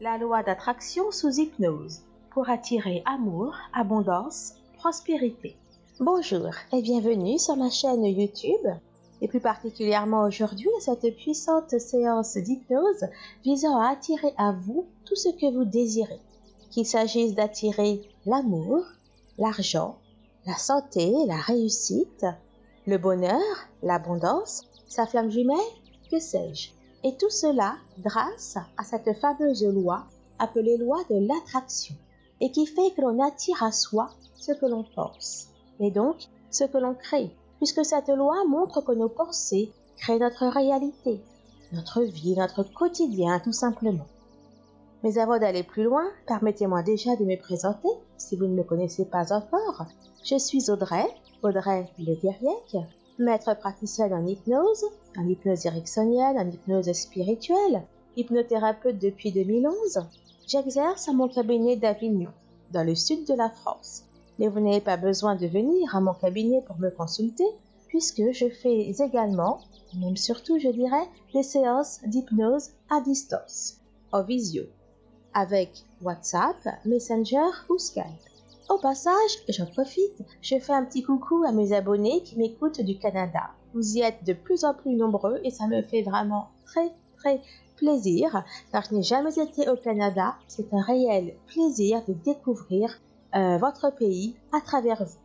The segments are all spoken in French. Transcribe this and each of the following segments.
La loi d'attraction sous hypnose pour attirer amour, abondance, prospérité. Bonjour et bienvenue sur ma chaîne YouTube et plus particulièrement aujourd'hui à cette puissante séance d'hypnose visant à attirer à vous tout ce que vous désirez. Qu'il s'agisse d'attirer l'amour, l'argent, la santé, la réussite, le bonheur, l'abondance, sa flamme jumelle, que sais-je. Et tout cela grâce à cette fameuse loi appelée loi de l'attraction et qui fait que l'on attire à soi ce que l'on pense et donc ce que l'on crée puisque cette loi montre que nos pensées créent notre réalité, notre vie, notre quotidien tout simplement. Mais avant d'aller plus loin, permettez-moi déjà de me présenter, si vous ne me connaissez pas encore. Je suis Audrey, Audrey Le maître praticienne en hypnose, en hypnose ericksonienne, en hypnose spirituelle, hypnothérapeute depuis 2011. J'exerce à mon cabinet d'Avignon, dans le sud de la France. Mais vous n'avez pas besoin de venir à mon cabinet pour me consulter, puisque je fais également, même surtout je dirais, des séances d'hypnose à distance, en visio, avec WhatsApp, Messenger ou Skype. Au passage, j'en profite, je fais un petit coucou à mes abonnés qui m'écoutent du Canada. Vous y êtes de plus en plus nombreux et ça me fait vraiment très très plaisir car je n'ai jamais été au Canada. C'est un réel plaisir de découvrir euh, votre pays à travers vous.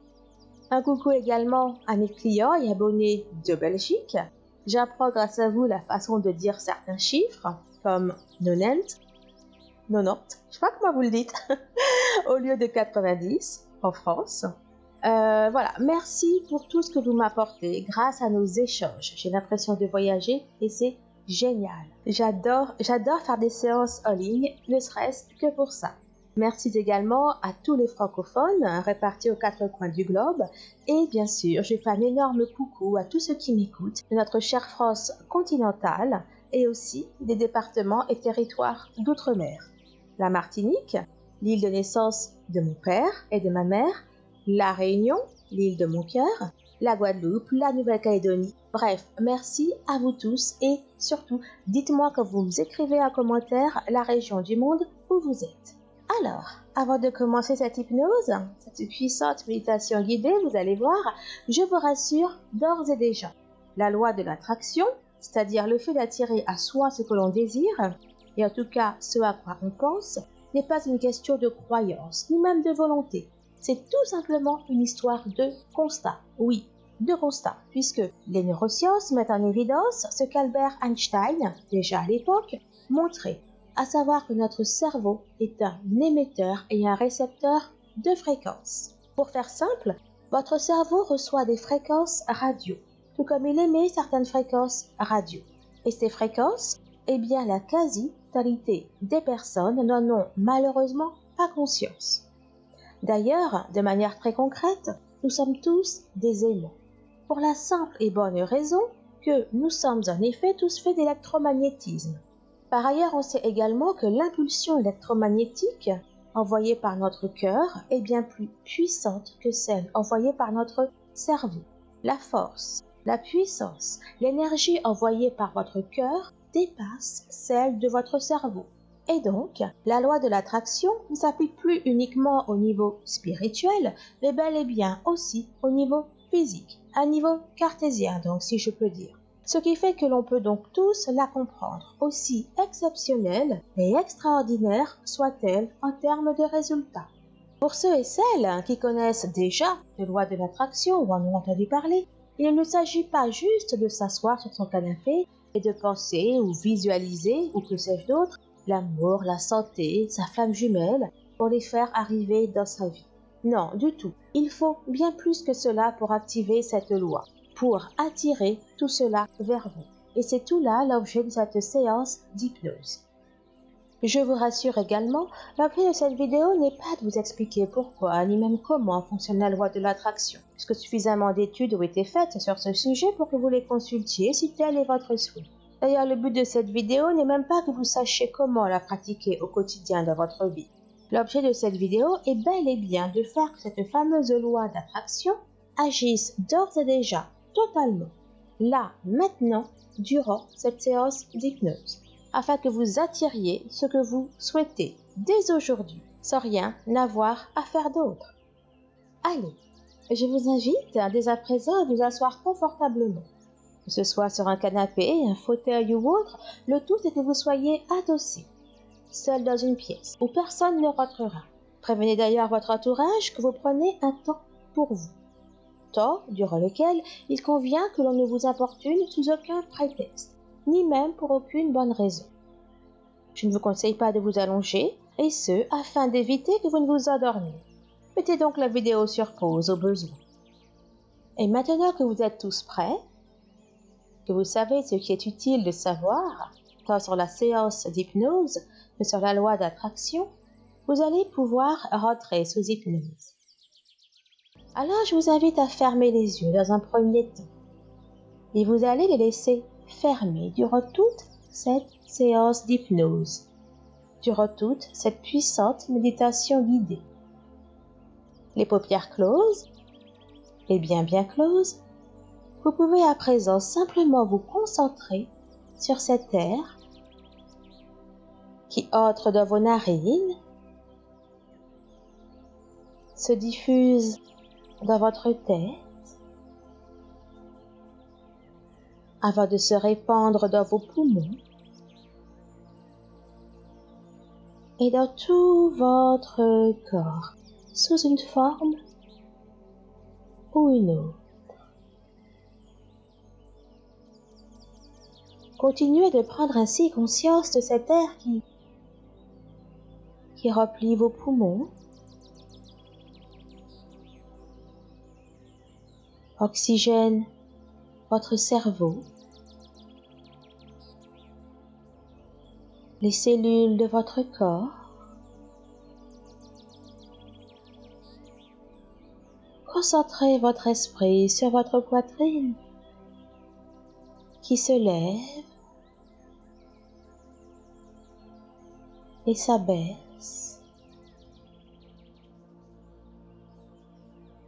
Un coucou également à mes clients et abonnés de Belgique. J'apprends grâce à vous la façon de dire certains chiffres comme 90, 90, je sais comment vous le dites, au lieu de 90 en France. Euh, voilà, merci pour tout ce que vous m'apportez grâce à nos échanges. J'ai l'impression de voyager et c'est génial. J'adore, j'adore faire des séances en ligne, ne serait-ce que pour ça. Merci également à tous les francophones répartis aux quatre coins du globe. Et bien sûr, je fais un énorme coucou à tous ceux qui m'écoutent de notre chère France continentale et aussi des départements et territoires d'outre-mer. La Martinique, l'île de naissance de mon père et de ma mère, la Réunion, l'île de mon cœur, la Guadeloupe, la Nouvelle-Calédonie. Bref, merci à vous tous et surtout, dites-moi quand vous écrivez en commentaire la région du monde où vous êtes. Alors, avant de commencer cette hypnose, cette puissante méditation guidée, vous allez voir, je vous rassure d'ores et déjà, la loi de l'attraction, c'est-à-dire le fait d'attirer à soi ce que l'on désire, et en tout cas ce à quoi on pense, n'est pas une question de croyance, ni même de volonté. C'est tout simplement une histoire de constat. Oui, de constat, puisque les neurosciences mettent en évidence ce qu'Albert Einstein, déjà à l'époque, montrait, à savoir que notre cerveau est un émetteur et un récepteur de fréquences. Pour faire simple, votre cerveau reçoit des fréquences radio, tout comme il émet certaines fréquences radio. Et ces fréquences, eh bien la des personnes n'en ont malheureusement pas conscience. D'ailleurs, de manière très concrète, nous sommes tous des aimants. Pour la simple et bonne raison que nous sommes en effet tous faits d'électromagnétisme. Par ailleurs, on sait également que l'impulsion électromagnétique envoyée par notre cœur est bien plus puissante que celle envoyée par notre cerveau. La force, la puissance, l'énergie envoyée par votre cœur dépasse celle de votre cerveau. Et donc, la loi de l'attraction ne s'applique plus uniquement au niveau spirituel, mais bel et bien aussi au niveau physique, un niveau cartésien donc si je peux dire. Ce qui fait que l'on peut donc tous la comprendre, aussi exceptionnelle et extraordinaire soit-elle en termes de résultats. Pour ceux et celles qui connaissent déjà les lois de l'attraction ou en ont entendu parler, il ne s'agit pas juste de s'asseoir sur son canapé de penser ou visualiser, ou que sais-je d'autre, l'amour, la santé, sa flamme jumelle, pour les faire arriver dans sa vie. Non, du tout. Il faut bien plus que cela pour activer cette loi, pour attirer tout cela vers vous. Et c'est tout là l'objet de cette séance d'hypnose. Je vous rassure également, l'objet de cette vidéo n'est pas de vous expliquer pourquoi ni même comment fonctionne la loi de l'attraction, puisque suffisamment d'études ont été faites sur ce sujet pour que vous les consultiez si tel est votre souhait. D'ailleurs, le but de cette vidéo n'est même pas que vous sachiez comment la pratiquer au quotidien dans votre vie. L'objet de cette vidéo est bel et bien de faire que cette fameuse loi d'attraction agisse d'ores et déjà totalement, là, maintenant, durant cette séance d'hypnose. Afin que vous attiriez ce que vous souhaitez dès aujourd'hui, sans rien avoir à faire d'autre. Allez, je vous invite dès à présent à vous asseoir confortablement, que ce soit sur un canapé, un fauteuil ou autre, le tout est que vous soyez adossé, seul dans une pièce où personne ne rentrera. Prévenez d'ailleurs votre entourage que vous prenez un temps pour vous, temps durant lequel il convient que l'on ne vous importune sous aucun prétexte, ni même pour aucune bonne raison. Je ne vous conseille pas de vous allonger, et ce, afin d'éviter que vous ne vous endormiez. Mettez donc la vidéo sur pause au besoin. Et maintenant que vous êtes tous prêts, que vous savez ce qui est utile de savoir, tant sur la séance d'hypnose que sur la loi d'attraction, vous allez pouvoir rentrer sous hypnose. Alors je vous invite à fermer les yeux dans un premier temps et vous allez les laisser fermés durant toute cette séance d'hypnose, durant toute cette puissante méditation guidée. Les paupières closes et bien bien closes, vous pouvez à présent simplement vous concentrer sur cet air qui entre dans vos narines, se diffuse dans votre tête, avant de se répandre dans vos poumons. Et dans tout votre corps sous une forme ou une autre. Continuez de prendre ainsi conscience de cet air qui, qui remplit vos poumons, oxygène votre cerveau, les cellules de votre corps, concentrez votre esprit sur votre poitrine qui se lève et s'abaisse.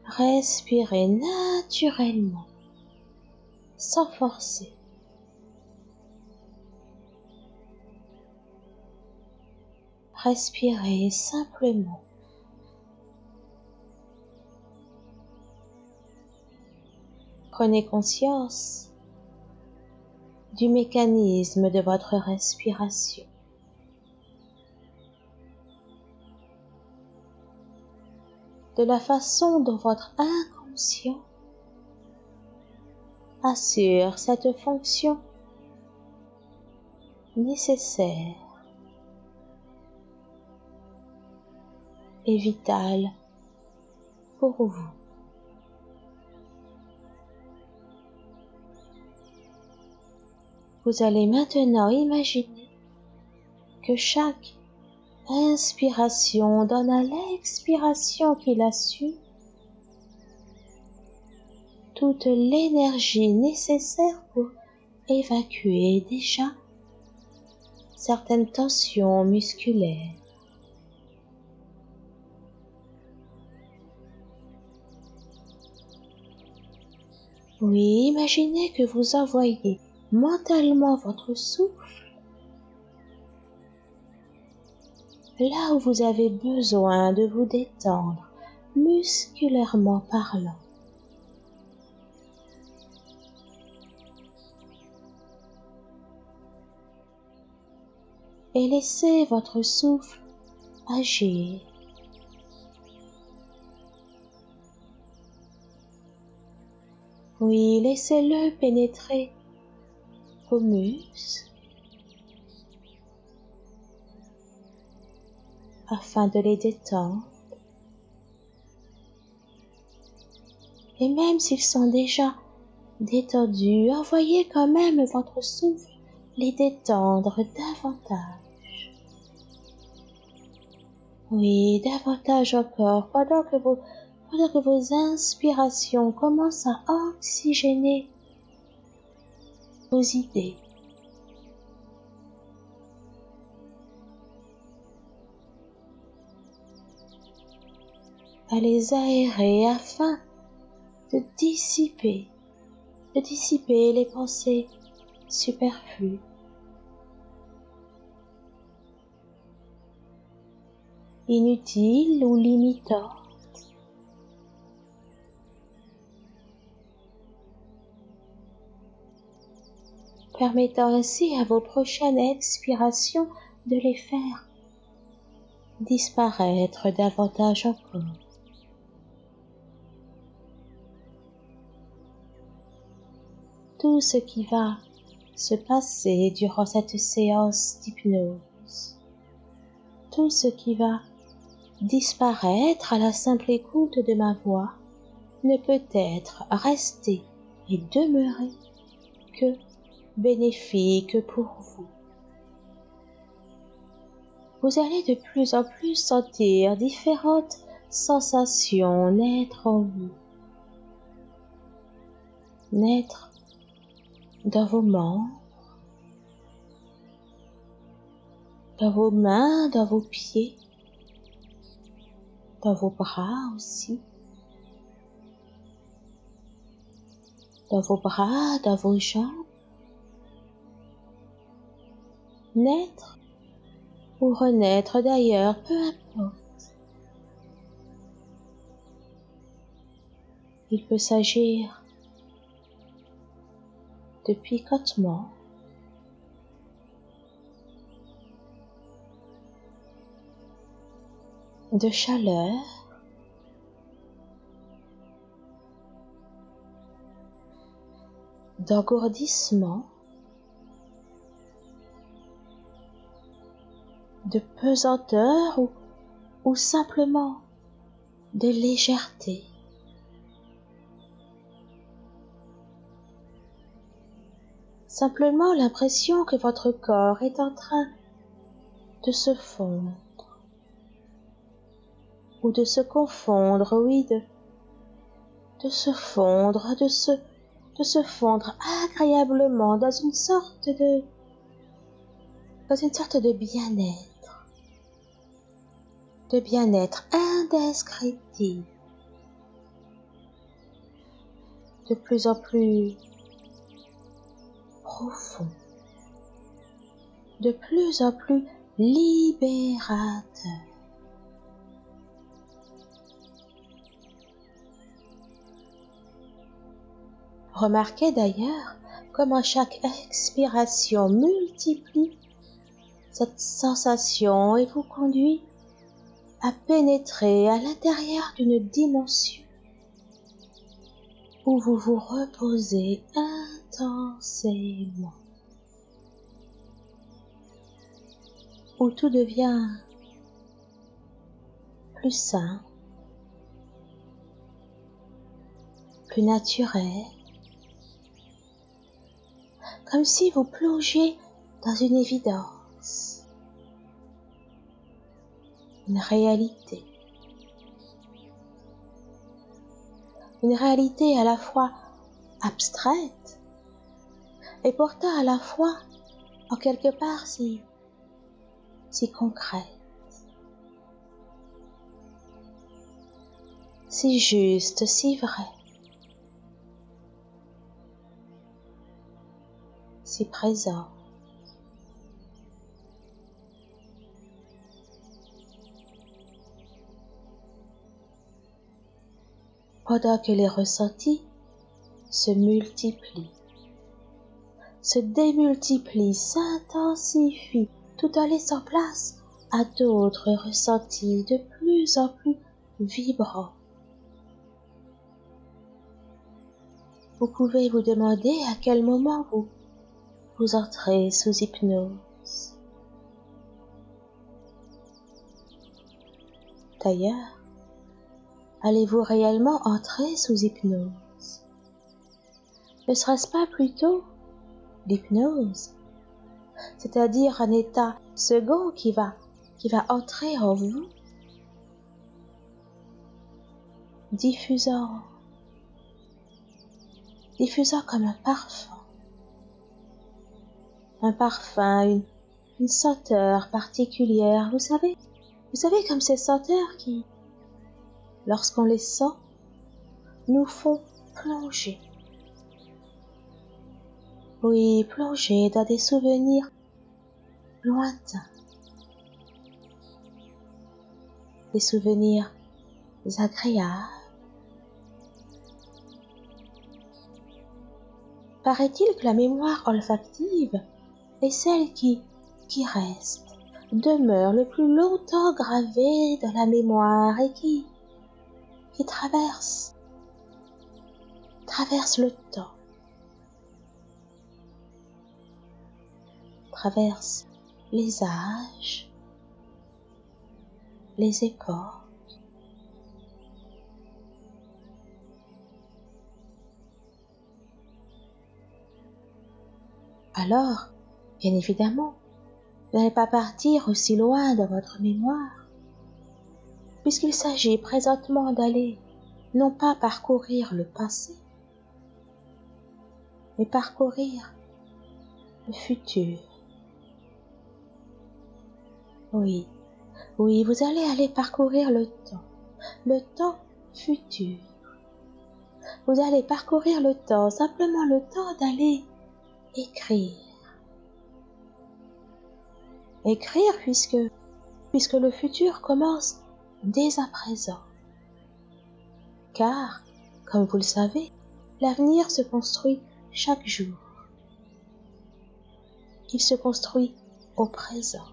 Respirez naturellement, sans forcer. Respirez simplement. Prenez conscience du mécanisme de votre respiration. de la façon dont votre inconscient assure cette fonction nécessaire et vitale pour vous. Vous allez maintenant imaginer que chaque inspiration donne à l'expiration qui la suit toute l'énergie nécessaire pour évacuer déjà certaines tensions musculaires. Oui, imaginez que vous envoyez mentalement votre souffle là où vous avez besoin de vous détendre musculairement parlant. Et laissez votre souffle agir. Oui, laissez-le pénétrer vos muscles afin de les détendre. Et même s'ils sont déjà détendus, envoyez quand même votre souffle les détendre davantage. Oui, davantage encore, pendant que vos, pendant que vos inspirations commencent à oxygéner vos idées, à les aérer afin de dissiper, de dissiper les pensées superflues. inutiles ou limitants. Permettant ainsi à vos prochaines expirations de les faire disparaître davantage encore. Tout ce qui va se passer durant cette séance d'hypnose, tout ce qui va disparaître à la simple écoute de ma voix ne peut être resté et demeurer que bénéfique pour vous. Vous allez de plus en plus sentir différentes sensations naître en vous, naître dans vos membres, dans vos mains, dans vos pieds, dans vos bras aussi, dans vos bras, dans vos jambes, naître ou renaître d'ailleurs, peu importe. Il peut s'agir de picotement, de chaleur, d'engourdissement, de pesanteur ou, simplement de légèreté. Simplement l'impression que votre corps est en train de se fondre ou de se confondre, oui, de, de se fondre, de se, de se fondre agréablement dans une sorte de, dans une sorte de bien-être de bien-être indescriptible, de plus en plus profond, de plus en plus libérateur. Remarquez d'ailleurs comment chaque expiration multiplie cette sensation et vous conduit à pénétrer à l'intérieur d'une dimension où vous vous reposez intensément, où tout devient plus sain, plus naturel, comme si vous plongiez dans une évidence une réalité. Une réalité à la fois abstraite et pourtant à la fois en quelque part si, si concrète, si juste, si vrai, si présent. Pendant que les ressentis se multiplient, se démultiplient, s'intensifient, tout en laissant place à d'autres ressentis de plus en plus vibrants. Vous pouvez vous demander à quel moment vous, vous entrez sous hypnose. D'ailleurs, allez-vous réellement entrer sous hypnose? Ne serait-ce pas plutôt l'hypnose, c'est-à-dire un état second qui va, qui va entrer en vous, diffusant, diffusant comme un parfum, un parfum, une, une senteur particulière, vous savez, vous savez comme ces senteurs qui, lorsqu'on les sent, nous font plonger. Oui, plonger dans des souvenirs lointains. des souvenirs agréables. Paraît-il que la mémoire olfactive est celle qui, qui reste, demeure le plus longtemps gravée dans la mémoire et qui, traverse, traverse le temps, traverse les âges, les époques. Alors, bien évidemment, n'allez pas partir aussi loin dans votre mémoire, puisqu'il s'agit présentement d'aller non pas parcourir le passé, mais parcourir le futur. Oui, oui, vous allez aller parcourir le temps, le temps futur. Vous allez parcourir le temps, simplement le temps d'aller écrire. Écrire puisque, puisque le futur commence dès à présent. Car, comme vous le savez, l'avenir se construit chaque jour. Il se construit au présent.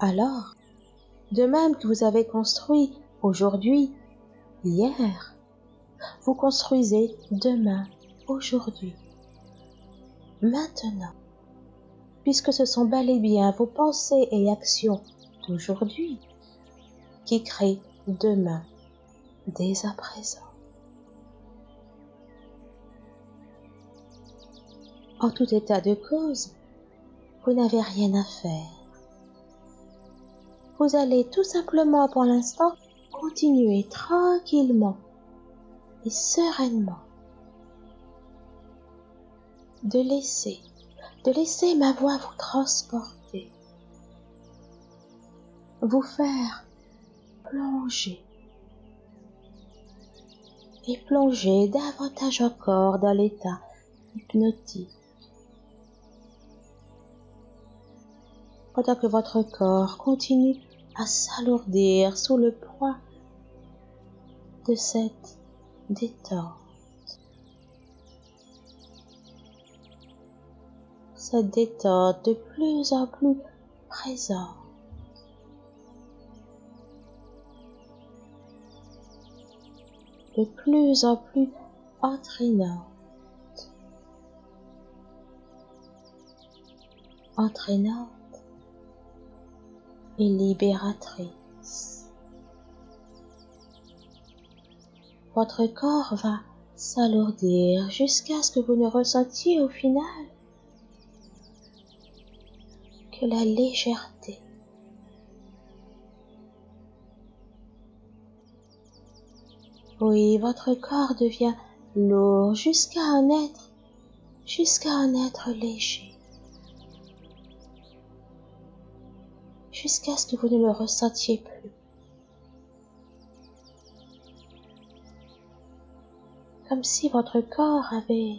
Alors, de même que vous avez construit aujourd'hui, hier, vous construisez demain aujourd'hui, maintenant, puisque ce sont bel et bien vos pensées et actions d'aujourd'hui qui créent demain, dès à présent. En tout état de cause, vous n'avez rien à faire. Vous allez tout simplement pour l'instant continuer tranquillement et sereinement de laisser, de laisser ma voix vous transporter, vous faire plonger et plonger davantage encore dans l'état hypnotique. Pendant que votre corps continue à s'alourdir sous le poids de cette détente. cette détente de plus en plus présente. De plus en plus entraînante. Entraînante et libératrice. Votre corps va s'alourdir jusqu'à ce que vous ne ressentiez au final que la légèreté. Oui, votre corps devient lourd jusqu'à en être, jusqu'à en être léger. Jusqu'à ce que vous ne le ressentiez plus. Comme si votre corps avait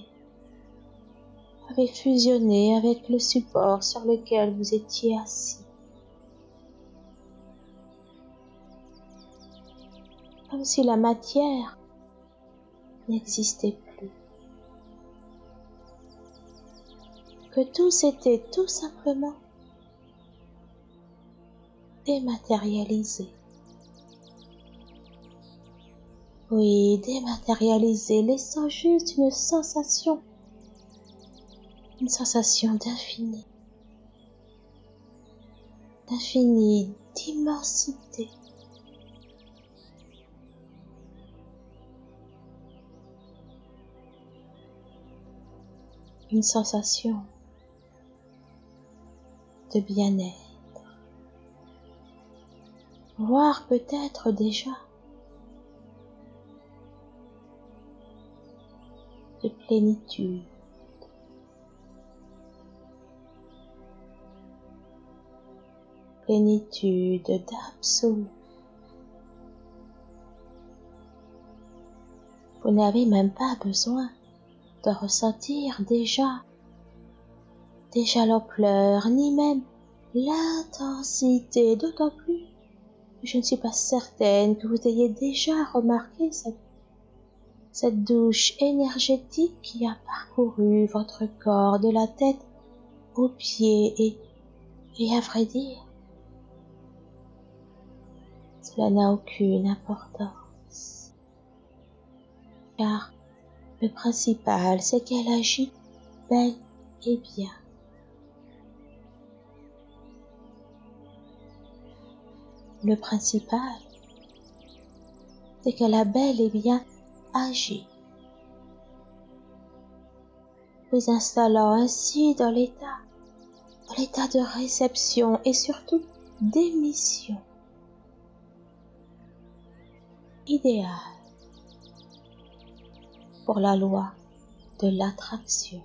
avait fusionné avec le support sur lequel vous étiez assis. Comme si la matière n'existait plus. Que tout s'était tout simplement dématérialisé. Oui, dématérialisé, laissant juste une sensation une sensation d'infini, d'infini, d'immensité. Une sensation de bien-être, voire peut-être déjà de plénitude. plénitude d'absolu. Vous n'avez même pas besoin ressentir déjà, déjà l'ampleur, ni même l'intensité, d'autant plus que je ne suis pas certaine que vous ayez déjà remarqué cette, cette douche énergétique qui a parcouru votre corps de la tête aux pieds et, et à vrai dire, cela n'a aucune importance. Car le principal, c'est qu'elle agit bel et bien. Le principal, c'est qu'elle a bel et bien agi, vous installant ainsi dans l'état, dans l'état de réception et surtout d'émission. Idéal pour la loi de l'attraction.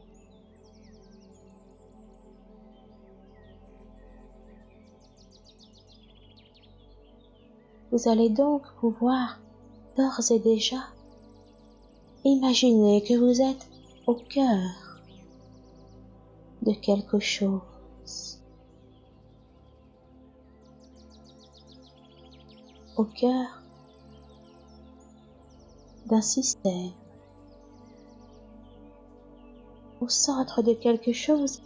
Vous allez donc pouvoir d'ores et déjà imaginer que vous êtes au cœur de quelque chose. Au cœur d'un système, au centre de quelque chose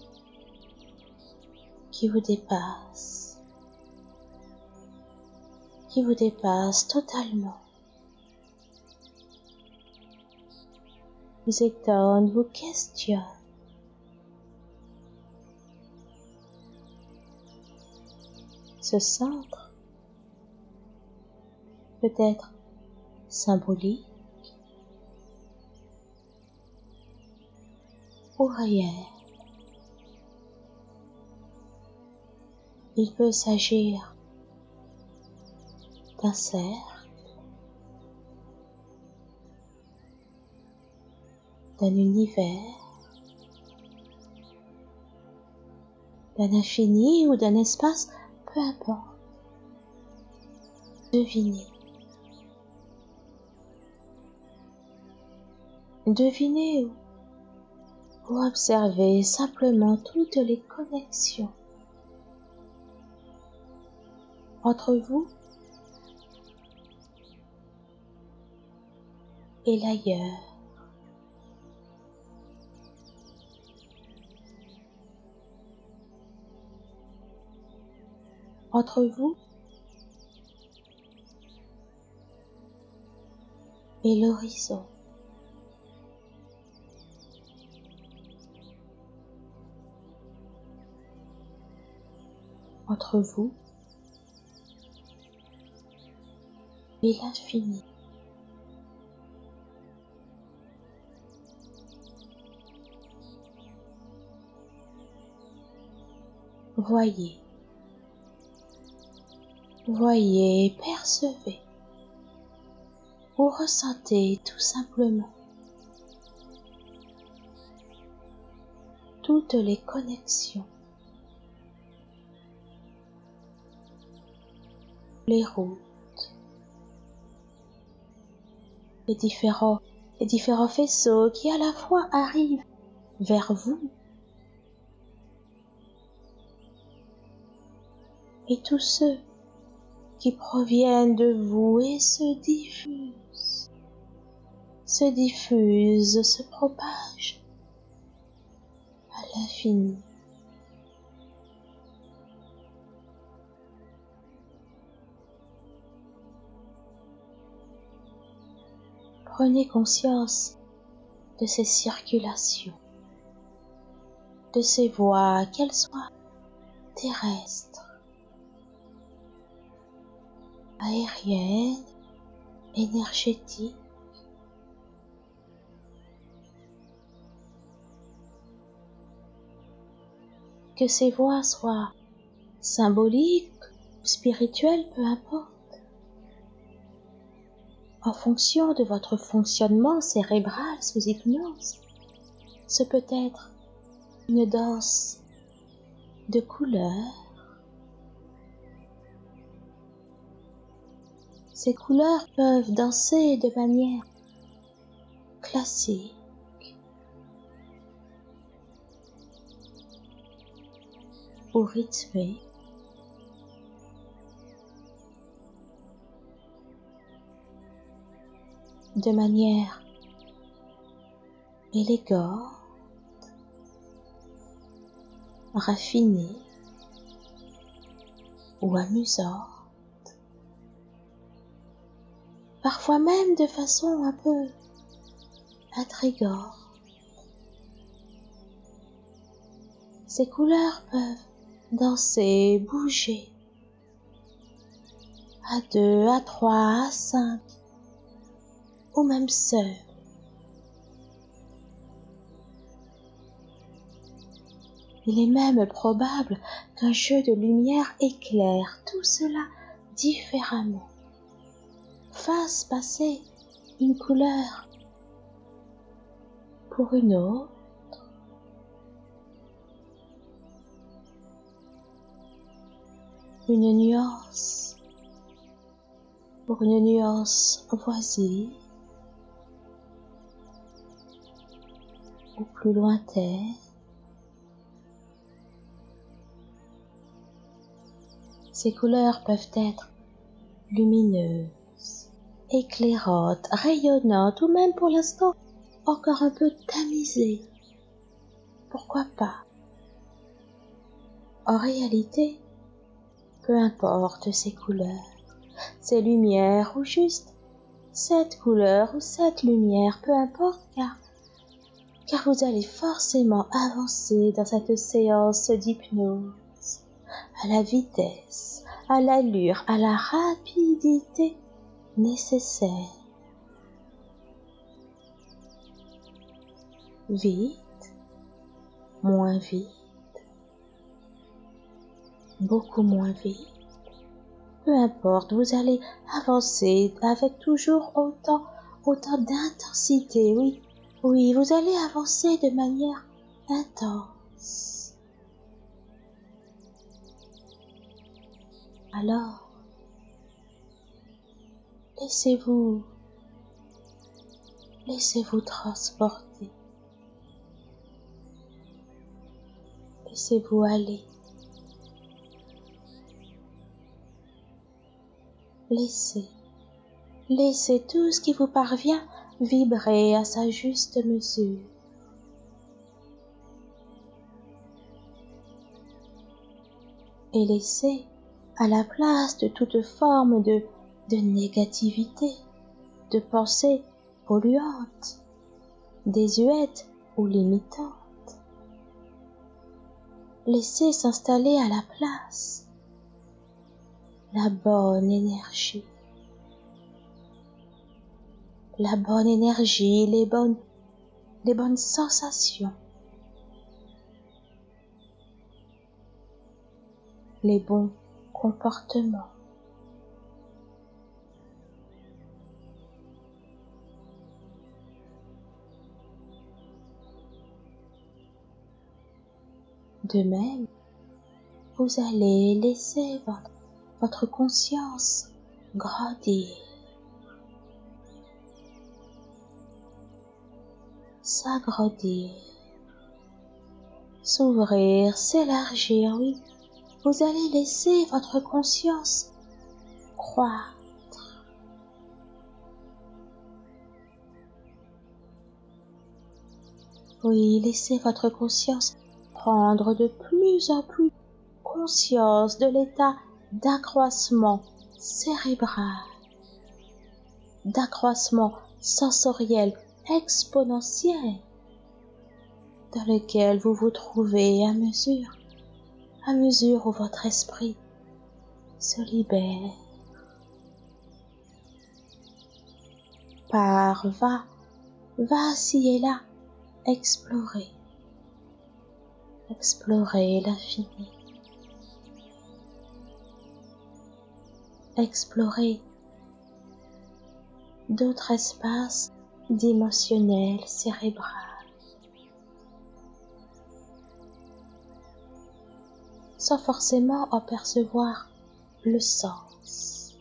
qui vous dépasse, qui vous dépasse totalement, vous étonne, vous questionne. Ce centre peut être symbolique, Il peut s'agir d'un cercle, d'un univers, d'un infini ou d'un espace, peu importe. Devinez. Devinez où vous observez simplement toutes les connexions entre vous et l'ailleurs. Entre vous et l'horizon. Entre vous. Et l'infini. Voyez, voyez, percevez. Ou ressentez tout simplement. Toutes les connexions les routes, les différents, faisceaux qui à la fois arrivent vers vous et tous ceux qui proviennent de vous et se diffusent, se diffusent, se propagent à l'infini. Prenez conscience de ces circulations, de ces voies, qu'elles soient terrestres, aériennes, énergétiques, que ces voies soient symboliques, spirituelles, peu importe en fonction de votre fonctionnement cérébral sous hypnose. Ce peut être une danse de couleurs. Ces couleurs peuvent danser de manière classique. ou rythmée. de manière élégante, raffinée ou amusante, parfois même de façon un peu intrigante. Ces couleurs peuvent danser, bouger à deux, à trois, à cinq aux mêmes sœurs. Il est même probable qu'un jeu de lumière éclaire tout cela différemment, fasse passer une couleur pour une autre, une nuance pour une nuance voisine, plus lointaine. Ces couleurs peuvent être lumineuses, éclairantes, rayonnantes ou même pour l'instant encore un peu tamisées. Pourquoi pas? En réalité, peu importe ces couleurs, ces lumières ou juste cette couleur ou cette lumière, peu importe car, car vous allez forcément avancer dans cette séance d'hypnose à la vitesse, à l'allure, à la rapidité nécessaire. Vite, moins vite, beaucoup moins vite. Peu importe, vous allez avancer avec toujours autant, autant d'intensité, oui, oui, vous allez avancer de manière intense. Alors, laissez-vous, laissez-vous transporter. Laissez-vous aller. Laissez, laissez tout ce qui vous parvient vibrer à sa juste mesure. Et laissez à la place de toute forme de, de négativité, de pensée polluante, désuète ou limitante. Laissez s'installer à la place la bonne énergie. La bonne énergie, les bonnes, les bonnes sensations. Les bons comportements. De même, vous allez laisser votre votre conscience grandir, s'agrandir, s'ouvrir, s'élargir, oui. Vous allez laisser votre conscience croître. Oui, laissez votre conscience prendre de plus en plus conscience de l'état d'accroissement cérébral, d'accroissement sensoriel exponentiel dans lequel vous vous trouvez à mesure, à mesure où votre esprit se libère. Par va, va ci et là, explorer, explorer l'infini. explorer d'autres espaces dimensionnels cérébrales. sans forcément en percevoir le sens,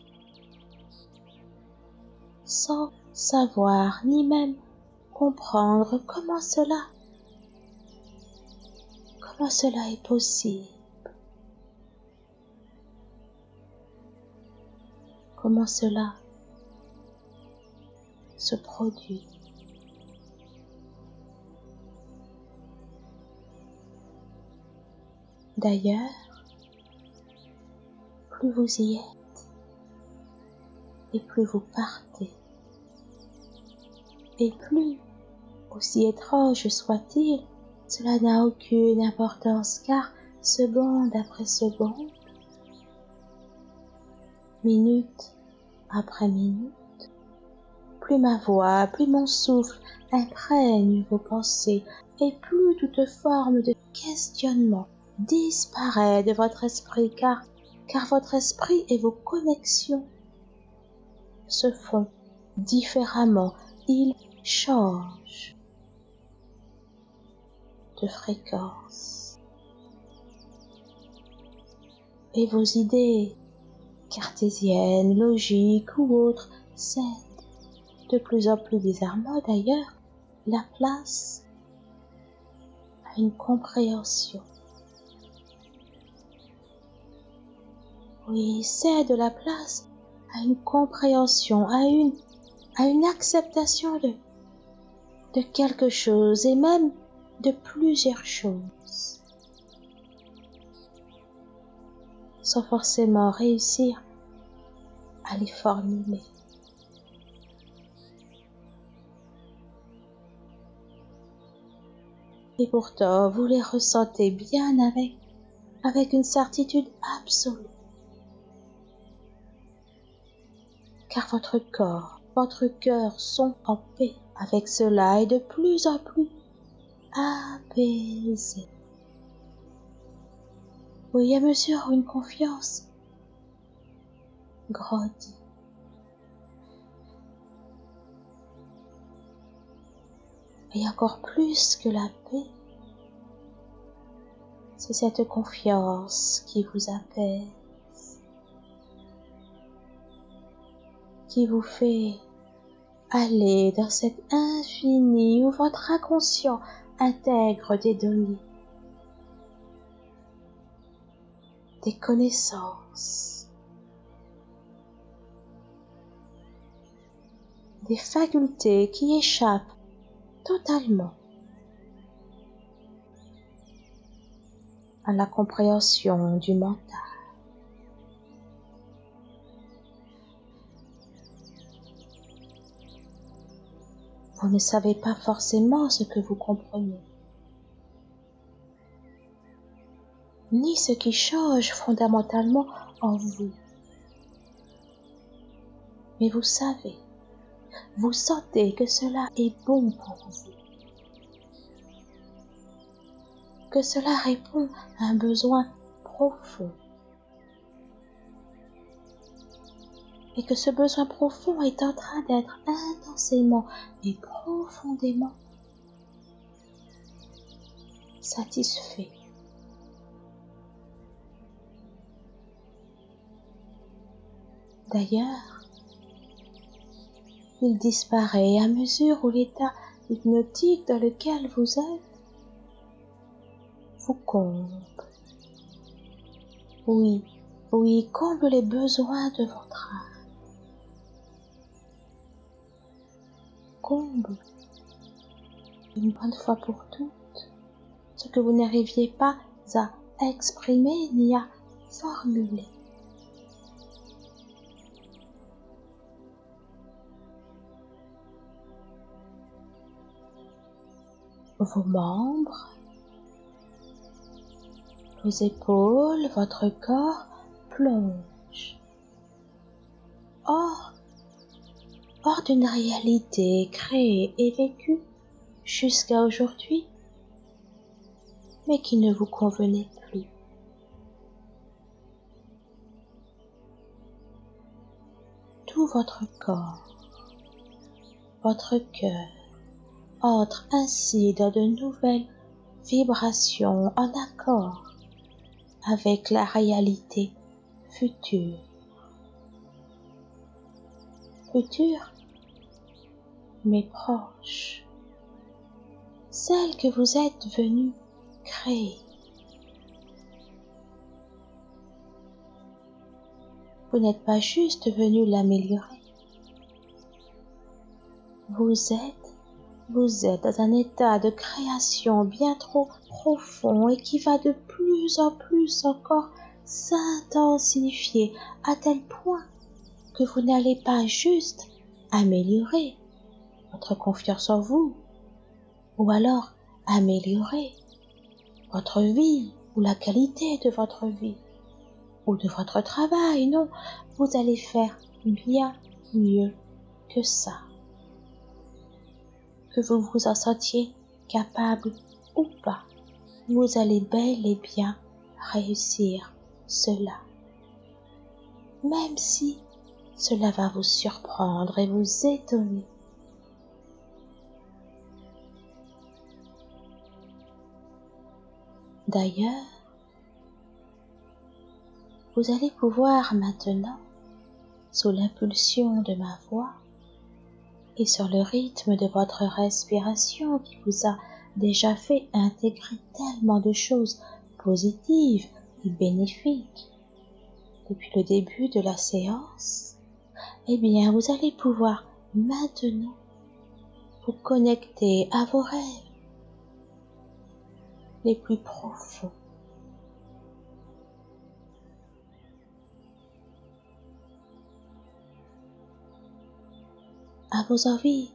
sans savoir ni même comprendre comment cela, comment cela est possible. Comment cela se produit. D'ailleurs, plus vous y êtes, et plus vous partez, et plus, aussi étrange soit-il, cela n'a aucune importance car, seconde après seconde, minute après minute, plus ma voix, plus mon souffle imprègne vos pensées, et plus toute forme de questionnement disparaît de votre esprit car, votre esprit et vos connexions se font différemment, ils changent de fréquence. Et vos idées cartésiennes, logiques ou autres cèdent de plus en plus bizarrement d'ailleurs la place à une compréhension Oui, cède la place à une compréhension, à une, à une acceptation de, de quelque chose et même de plusieurs choses, sans forcément réussir à les formuler. Et pourtant, vous les ressentez bien avec, une certitude absolue. car votre corps, votre cœur sont en paix avec cela et de plus en plus apaisés. Oui, à mesure une confiance grandit. Et encore plus que la paix, c'est cette confiance qui vous apaise. qui vous fait aller dans cet infini où votre inconscient intègre des données, des connaissances, des facultés qui échappent totalement à la compréhension du mental. Vous ne savez pas forcément ce que vous comprenez, ni ce qui change fondamentalement en vous. Mais vous savez, vous sentez que cela est bon pour vous, que cela répond à un besoin profond et que ce besoin profond est en train d'être intensément et profondément satisfait. D'ailleurs, il disparaît à mesure où l'état hypnotique dans lequel vous êtes vous comble. Oui, oui, comble les besoins de votre âme. comble une bonne fois pour toutes ce que vous n'arriviez pas à exprimer ni à formuler. Vos membres, vos épaules, votre corps plongent. Or, hors d'une réalité créée et vécue jusqu'à aujourd'hui, mais qui ne vous convenait plus. Tout votre corps, votre cœur entre ainsi dans de nouvelles vibrations en accord avec la réalité future future, mais proche, celle que vous êtes venu créer. Vous n'êtes pas juste venu l'améliorer. Vous êtes, vous êtes dans un état de création bien trop profond et qui va de plus en plus encore s'intensifier à tel point que vous n'allez pas juste améliorer votre confiance en vous, ou alors améliorer votre vie ou la qualité de votre vie ou de votre travail. Non, vous allez faire bien mieux que ça. Que vous vous en sentiez capable ou pas, vous allez bel et bien réussir cela. Même si cela va vous surprendre et vous étonner. D'ailleurs, vous allez pouvoir maintenant, sous l'impulsion de ma voix et sur le rythme de votre respiration qui vous a déjà fait intégrer tellement de choses positives et bénéfiques depuis le début de la séance, eh bien, vous allez pouvoir maintenant vous connecter à vos rêves les plus profonds. À vos envies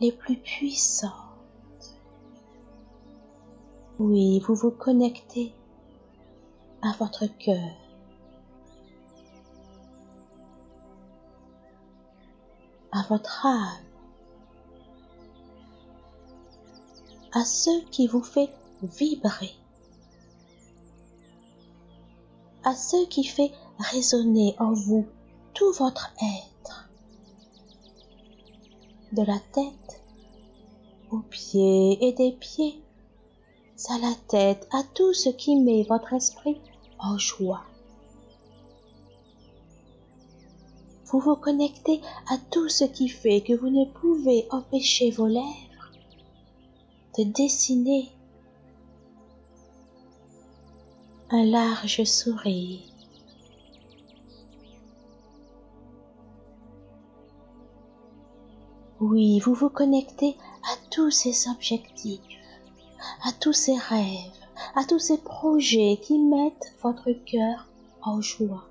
les plus puissantes. Oui, vous vous connectez à votre cœur. à votre âme, à ce qui vous fait vibrer, à ce qui fait résonner en vous tout votre être, de la tête aux pieds et des pieds à la tête, à tout ce qui met votre esprit en joie. Vous vous connectez à tout ce qui fait que vous ne pouvez empêcher vos lèvres de dessiner un large sourire. Oui, vous vous connectez à tous ces objectifs, à tous ces rêves, à tous ces projets qui mettent votre cœur en joie.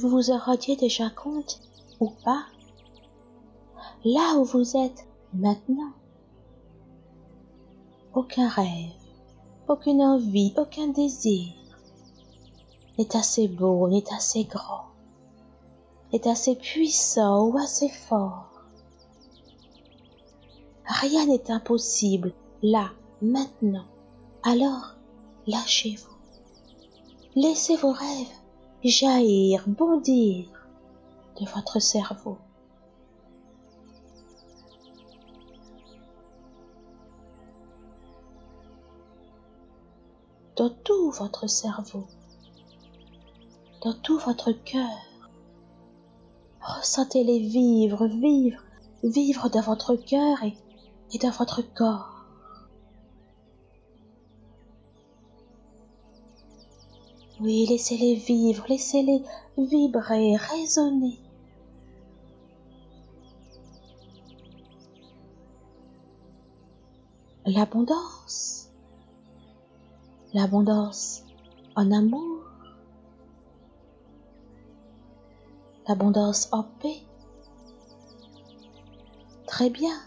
Vous vous en rendiez déjà compte ou pas, là où vous êtes maintenant, aucun rêve, aucune envie, aucun désir n'est assez beau, n'est assez grand, n'est assez puissant ou assez fort. Rien n'est impossible là, maintenant. Alors, lâchez-vous. Laissez vos rêves jaillir, bondir de votre cerveau. Dans tout votre cerveau, dans tout votre cœur, ressentez-les vivre, vivre, vivre dans votre cœur et, et dans votre corps. Oui, laissez-les vivre, laissez-les vibrer, résonner. L'abondance. L'abondance en amour. L'abondance en paix. Très bien.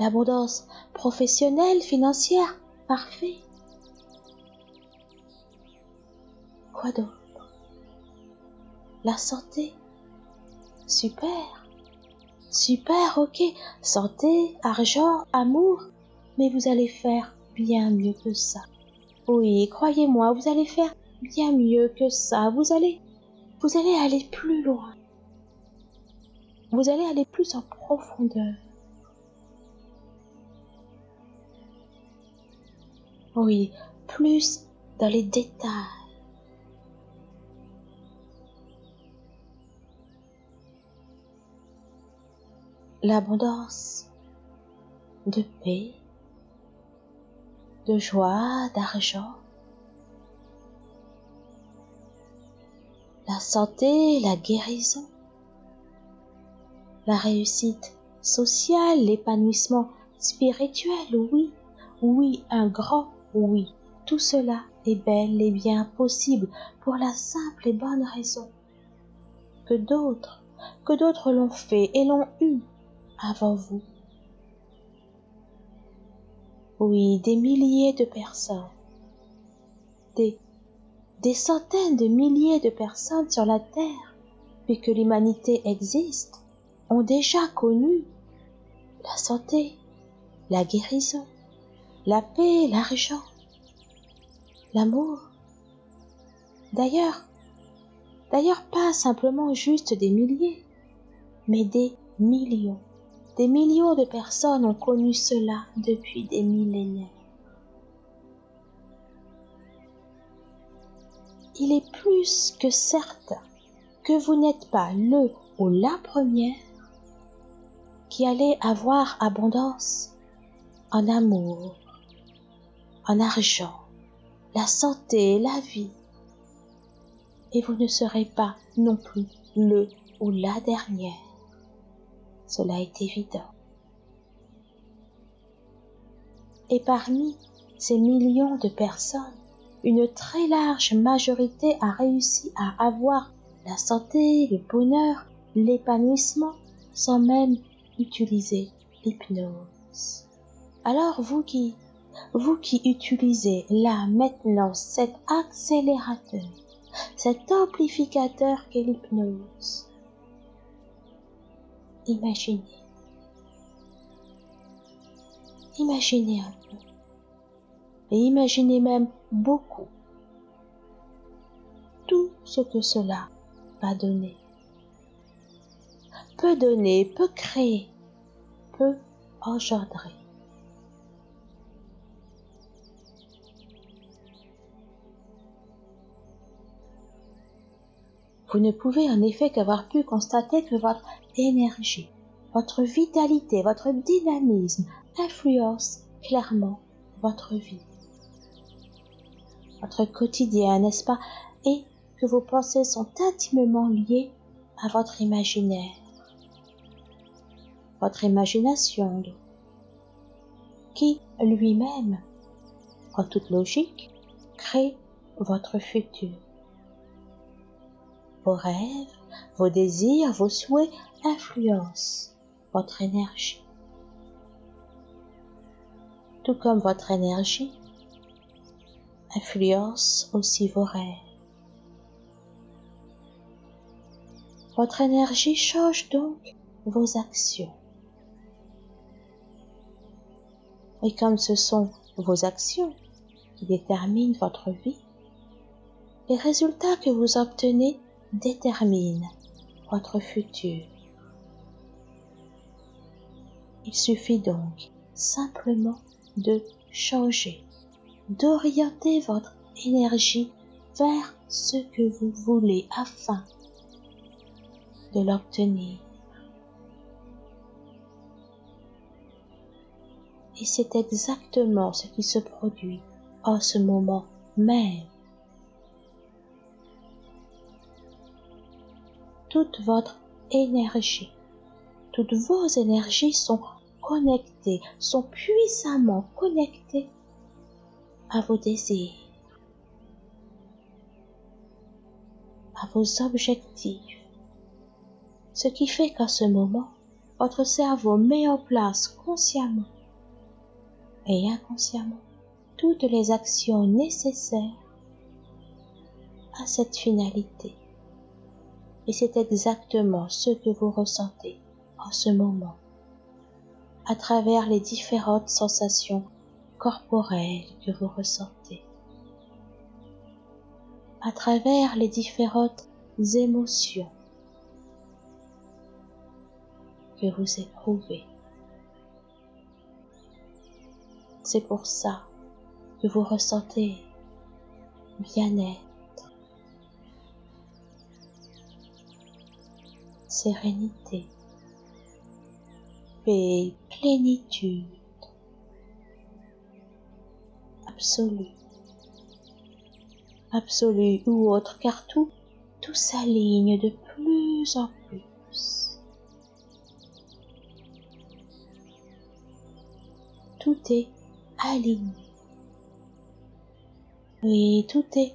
L'abondance professionnelle, financière, parfait. Quoi d'autre? La santé. Super. Super, ok. Santé, argent, amour. Mais vous allez faire bien mieux que ça. Oui, croyez-moi, vous allez faire bien mieux que ça. Vous allez, vous allez aller plus loin. Vous allez aller plus en profondeur. Oui, plus dans les détails. L'abondance de paix, de joie, d'argent, la santé, la guérison, la réussite sociale, l'épanouissement spirituel, oui, oui, un grand oui. Tout cela est bel et bien possible pour la simple et bonne raison que d'autres, que d'autres l'ont fait et l'ont eu avant vous. Oui, des milliers de personnes, des, centaines de milliers de personnes sur la Terre, puis que l'humanité existe, ont déjà connu la santé, la guérison, la paix, l'argent, l'amour. D'ailleurs, d'ailleurs pas simplement juste des milliers, mais des millions. Des millions de personnes ont connu cela depuis des millénaires. Il est plus que certain que vous n'êtes pas le ou la première qui allait avoir abondance en amour, en argent, la santé, la vie. Et vous ne serez pas non plus le ou la dernière. Cela est évident. Et parmi ces millions de personnes, une très large majorité a réussi à avoir la santé, le bonheur, l'épanouissement sans même utiliser l'hypnose. Alors vous qui vous qui utilisez là maintenant cet accélérateur, cet amplificateur qu'est l'hypnose, imaginez. Imaginez un peu. Et imaginez même beaucoup tout ce que cela va donner. Peut donner, peut créer, peut engendrer. Vous ne pouvez en effet qu'avoir pu constater que votre énergie, votre vitalité, votre dynamisme influencent clairement votre vie, votre quotidien, n'est-ce pas, et que vos pensées sont intimement liées à votre imaginaire, votre imagination, qui lui-même, en toute logique, crée votre futur. Vos rêves, vos désirs, vos souhaits influencent votre énergie. Tout comme votre énergie influence aussi vos rêves. Votre énergie change donc vos actions. Et comme ce sont vos actions qui déterminent votre vie, les résultats que vous obtenez détermine votre futur. Il suffit donc simplement de changer, d'orienter votre énergie vers ce que vous voulez afin de l'obtenir. Et c'est exactement ce qui se produit en ce moment même. toute votre énergie. Toutes vos énergies sont connectées, sont puissamment connectées à vos désirs, à vos objectifs. Ce qui fait qu'à ce moment, votre cerveau met en place consciemment et inconsciemment toutes les actions nécessaires à cette finalité. Et c'est exactement ce que vous ressentez en ce moment, à travers les différentes sensations corporelles que vous ressentez, à travers les différentes émotions que vous éprouvez. C'est pour ça que vous ressentez bien-être, sérénité, paix, plénitude absolue, absolue ou autre, car tout, tout s'aligne de plus en plus. Tout est aligné. Oui, tout est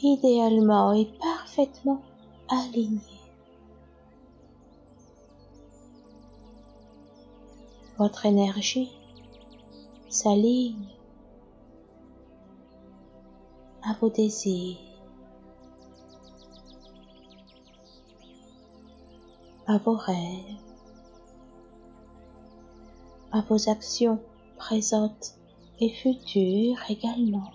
idéalement et parfaitement aligné. Votre énergie s'aligne à vos désirs, à vos rêves, à vos actions présentes et futures également.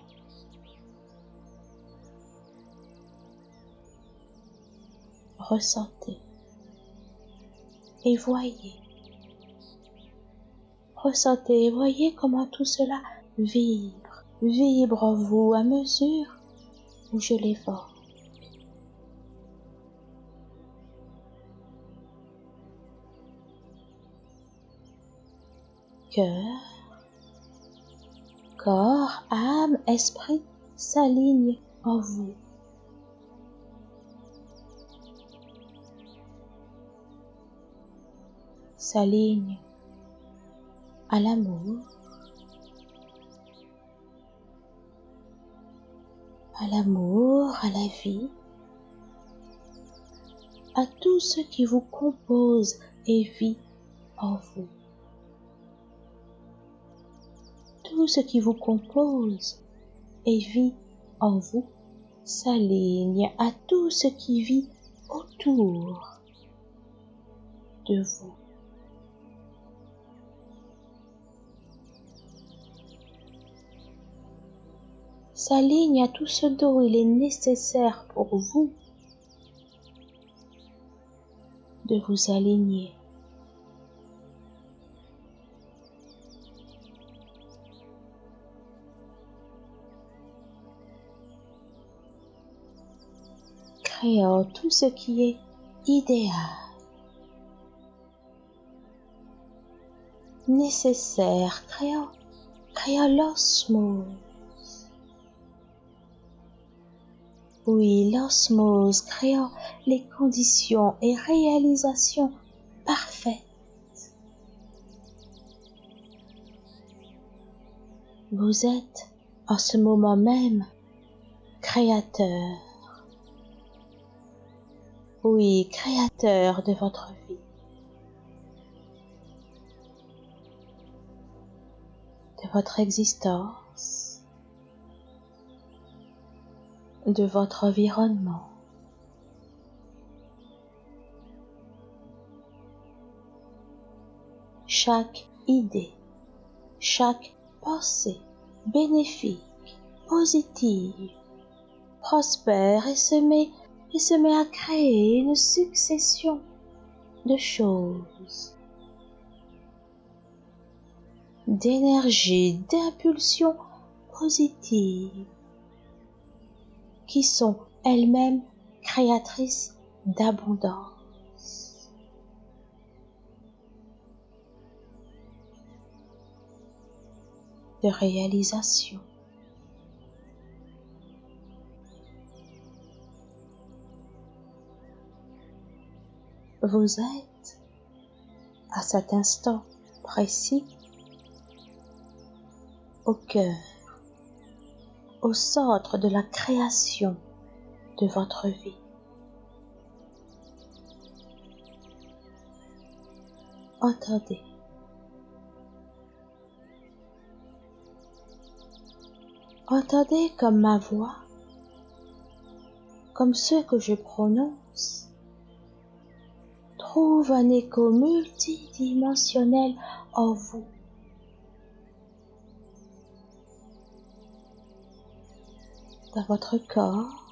Ressentez et voyez. Ressentez voyez comment tout cela vibre, vibre en vous à mesure où je l'évoque. Cœur, corps, âme, esprit s'alignent en vous. S'alignent à l'amour, à l'amour, à la vie, à tout ce qui vous compose et vit en vous. Tout ce qui vous compose et vit en vous s'aligne à tout ce qui vit autour de vous. S'aligne à tout ce dont il est nécessaire pour vous de vous aligner. Créant tout ce qui est idéal, nécessaire, créant, créant l'osmose Oui, l'osmose créant les conditions et réalisations parfaites. Vous êtes en ce moment même créateur. Oui, créateur de votre vie. De votre existence de votre environnement. Chaque idée, chaque pensée bénéfique, positive, prospère et se met, et se met à créer une succession de choses, d'énergie, d'impulsions positives qui sont elles-mêmes créatrices d'abondance. de réalisation. Vous êtes, à cet instant précis, au cœur au centre de la création de votre vie. Entendez. Entendez comme ma voix, comme ce que je prononce, trouve un écho multidimensionnel en vous. Dans votre corps,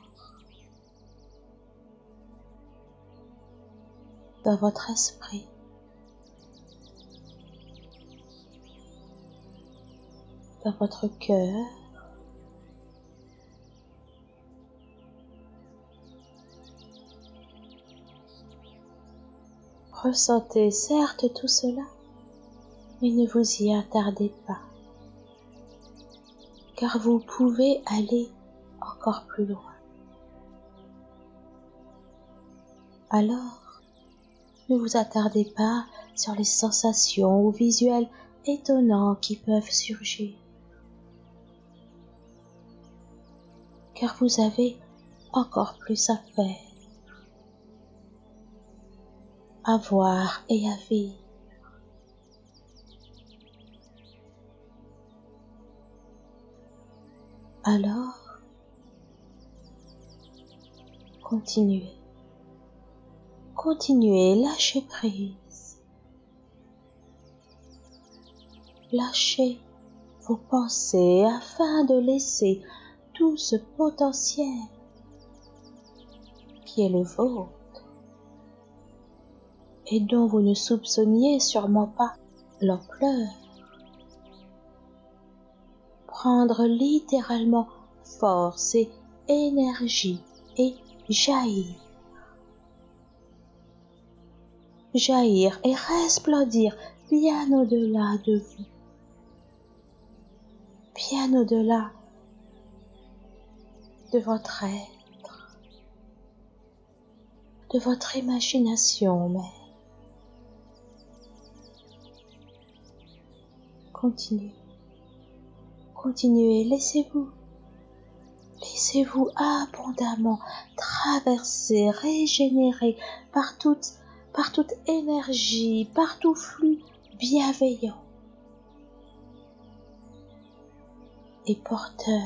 dans votre esprit. dans votre cœur. Ressentez certes tout cela, Mais ne vous y attardez pas, car vous pouvez aller encore plus loin. Alors, ne vous attardez pas sur les sensations ou visuels étonnants qui peuvent surgir. Car vous avez encore plus à faire, à voir et à vivre. Alors, continuez. Continuez, lâchez prise. Lâchez vos pensées afin de laisser tout ce potentiel qui est le vôtre et dont vous ne soupçonniez sûrement pas l'ampleur. Prendre littéralement force et énergie et jaillir jaillir et resplendir bien au-delà de vous, bien au-delà de votre être, de votre imagination même. Continuez, continuez, laissez-vous, laissez-vous abondamment traverser, régénérer par toute énergie, par tout flux bienveillant et porteur.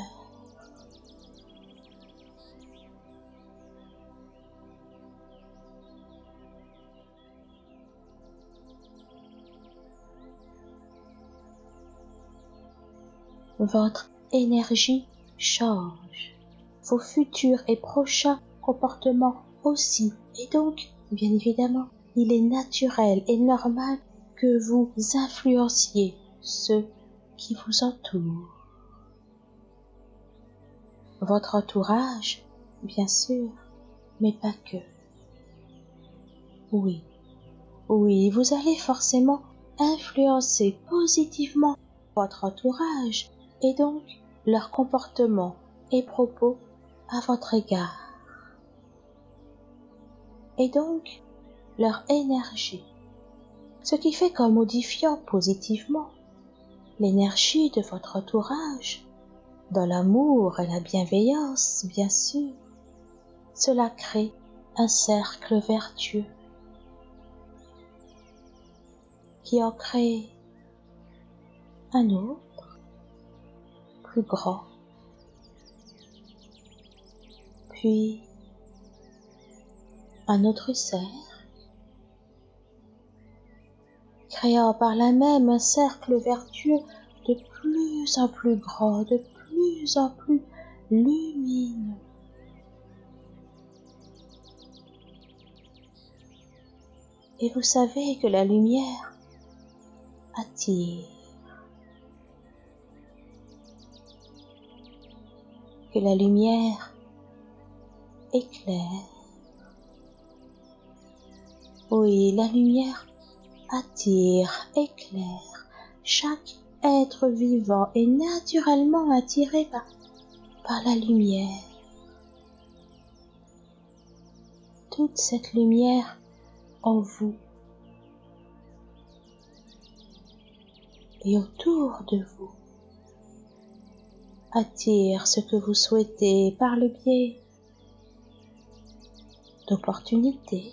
Votre énergie change, vos futurs et prochains comportements aussi, et donc, bien évidemment, il est naturel et normal que vous influenciez ceux qui vous entourent. Votre entourage, bien sûr, mais pas que. Oui, oui, vous allez forcément influencer positivement votre entourage et donc leur comportement et propos à votre égard. Et donc, leur énergie, ce qui fait qu'en modifiant positivement l'énergie de votre entourage, dans l'amour et la bienveillance, bien sûr, cela crée un cercle vertueux qui en crée un autre, grand, puis un autre cercle, créant par là même un cercle vertueux de plus en plus grand, de plus en plus lumineux. Et vous savez que la lumière attire, la lumière éclaire. Oui, la lumière attire, éclaire. Chaque être vivant est naturellement attiré par la lumière. Toute cette lumière en vous et autour de vous attire ce que vous souhaitez par le biais d'opportunités,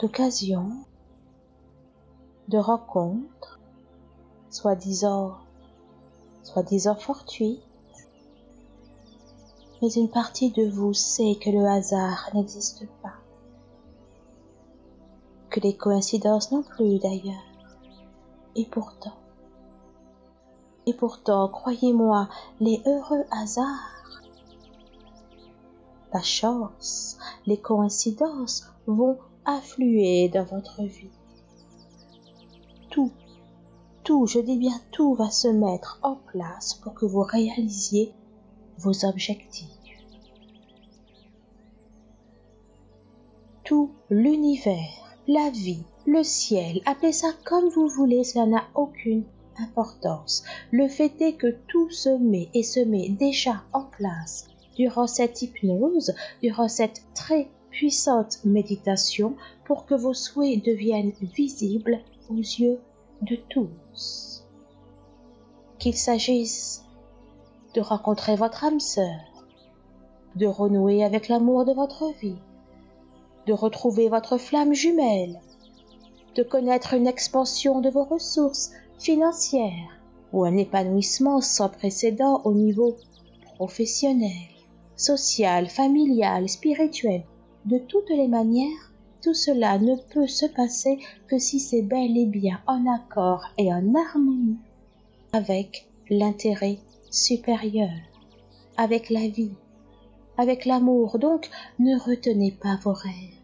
d'occasions, de rencontres, soi-disant, soi-disant fortuites, mais une partie de vous sait que le hasard n'existe pas, que les coïncidences non plus d'ailleurs, et pourtant, et pourtant, croyez-moi, les heureux hasards, la chance, les coïncidences vont affluer dans votre vie. Tout, tout, je dis bien tout va se mettre en place pour que vous réalisiez vos objectifs. tout l'univers, la vie, le ciel, appelez ça comme vous voulez, cela n'a aucune importance. Le fait est que tout se met et se met déjà en place durant cette hypnose, durant cette très puissante méditation pour que vos souhaits deviennent visibles aux yeux de tous. Qu'il s'agisse de rencontrer votre âme sœur, de renouer avec l'amour de votre vie, de retrouver votre flamme jumelle, de connaître une expansion de vos ressources financières ou un épanouissement sans précédent au niveau professionnel, social, familial, spirituel. De toutes les manières, tout cela ne peut se passer que si c'est bel et bien en accord et en harmonie avec l'intérêt supérieur, avec la vie, avec l'amour. Donc, ne retenez pas vos rêves.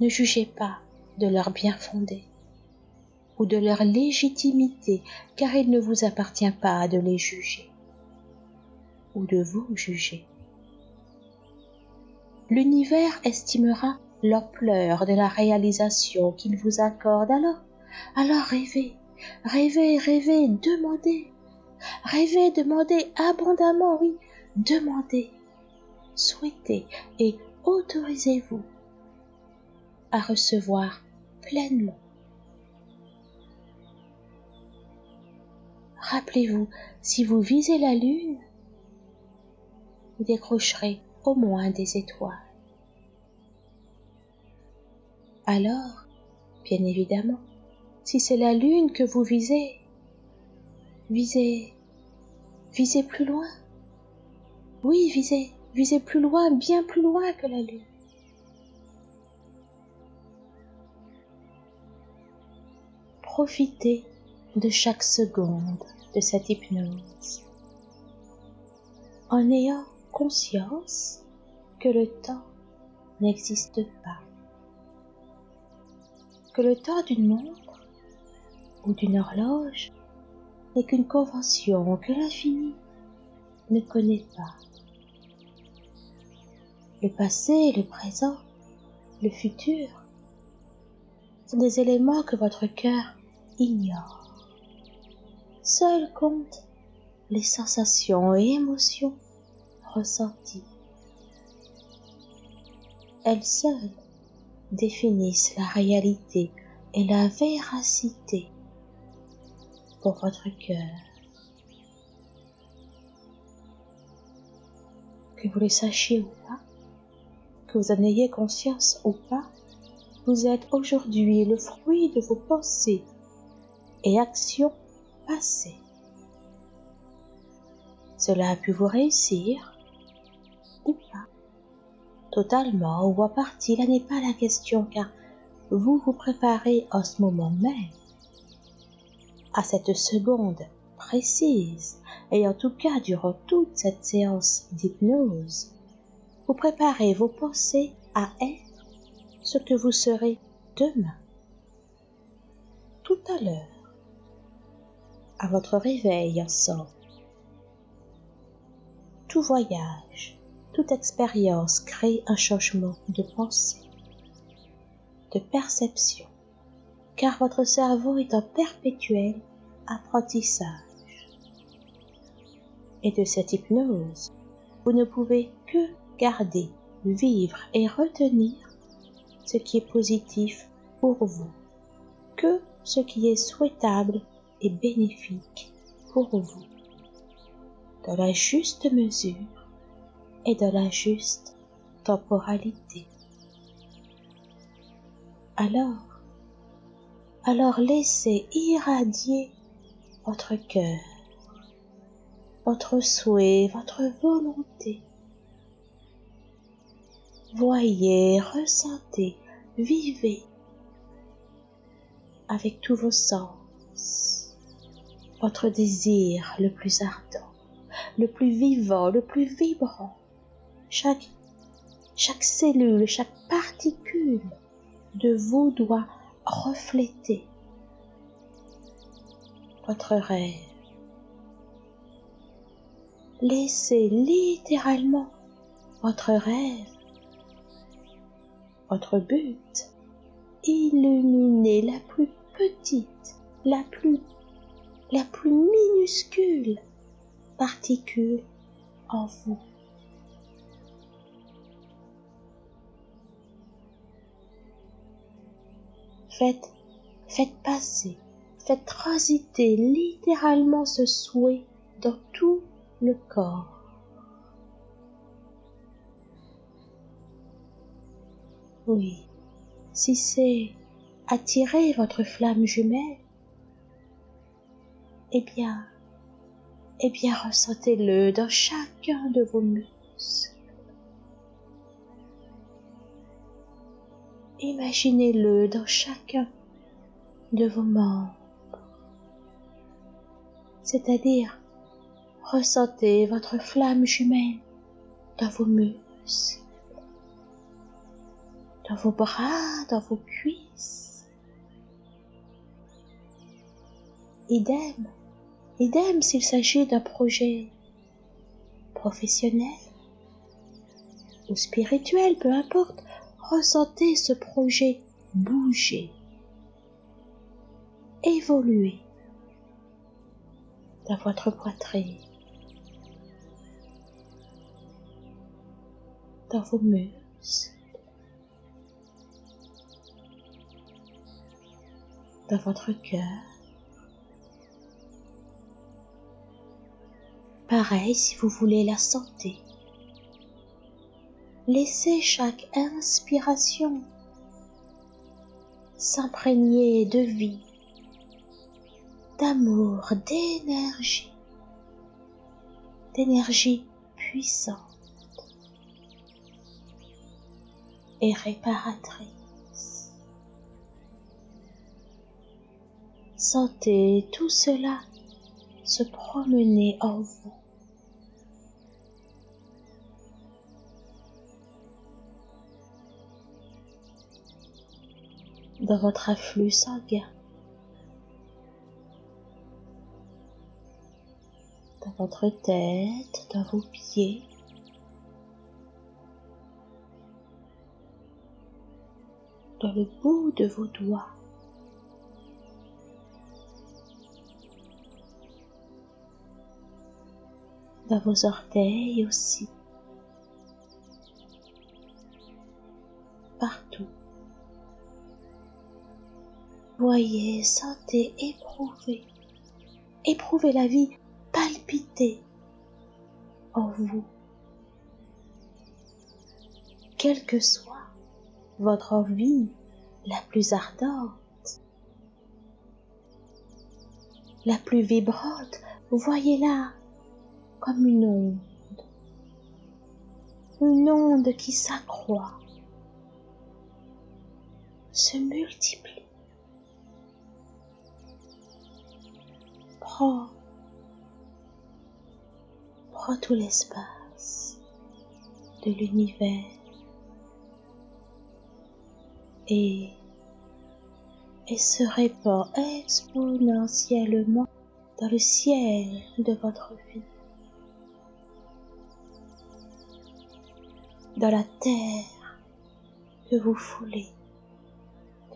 Ne jugez pas de leur bien fondé ou de leur légitimité, car il ne vous appartient pas de les juger ou de vous juger. L'univers estimera l'ampleur de la réalisation qu'il vous accorde alors. Alors rêvez, rêvez, rêvez, demandez. Rêvez, demandez abondamment, oui, demandez, souhaitez et autorisez-vous à recevoir pleinement. Rappelez-vous, si vous visez la lune, vous décrocherez au moins des étoiles. Alors, bien évidemment, si c'est la lune que vous visez, visez, visez plus loin. Oui, visez, visez plus loin, bien plus loin que la lune. Profitez de chaque seconde de cette hypnose en ayant conscience que le temps n'existe pas, que le temps d'une montre ou d'une horloge n'est qu'une convention que l'infini ne connaît pas. Le passé, le présent, le futur sont des éléments que votre cœur ignore. Seul compte les sensations et émotions ressenties. Elles seules définissent la réalité et la véracité votre cœur. Que vous le sachiez ou pas, que vous en ayez conscience ou pas, vous êtes aujourd'hui le fruit de vos pensées et actions passées. Cela a pu vous réussir ou pas? Totalement ou en partie, là n'est pas la question car vous vous préparez en ce moment même à cette seconde précise et en tout cas durant toute cette séance d'hypnose, vous préparez vos pensées à être ce que vous serez demain, tout à l'heure, à votre réveil ensemble. Tout voyage, toute expérience crée un changement de pensée, de perception, car votre cerveau est en perpétuel apprentissage. Et de cette hypnose, vous ne pouvez que garder, vivre et retenir ce qui est positif pour vous, que ce qui est souhaitable et bénéfique pour vous dans la juste mesure et dans la juste temporalité. Alors, alors laissez irradier votre cœur, votre souhait, votre volonté. Voyez, ressentez, vivez avec tous vos sens votre désir le plus ardent le plus vivant, le plus vibrant. Chaque, cellule, chaque particule de vous doit refléter votre rêve. Laissez littéralement votre rêve Votre but Illuminer la plus petite, la plus, la plus minuscule particule en vous. Faites, faites passer, transiter littéralement ce souhait dans tout le corps. Oui, si c'est attirer votre flamme jumelle, eh bien, eh bien ressentez-le dans chacun de vos muscles. Imaginez-le dans chacun de vos membres, c'est-à-dire ressentez votre flamme jumelle dans vos muscles, dans vos bras, dans vos cuisses. Idem, idem s'il s'agit d'un projet professionnel ou spirituel, peu importe, ressentez ce projet bouger, évoluer dans votre poitrine, dans vos muscles, dans votre cœur. Pareil si vous voulez la santé. Laissez chaque inspiration s'imprégner de vie, d'amour, d'énergie, d'énergie puissante et réparatrice. Sentez tout cela se promener en vous. dans votre afflux sanguin, votre tête, dans vos pieds, dans le bout de vos doigts. dans vos orteils aussi, partout. Voyez, sentez, éprouvez, éprouvez la vie palpiter en vous. Quelle que soit votre envie la plus ardente, la plus vibrante, voyez-la comme une onde, une onde qui s'accroît, se multiplie prends, prends tout l'espace de l'univers et, et se répand exponentiellement dans le ciel de votre vie, dans la terre que vous foulez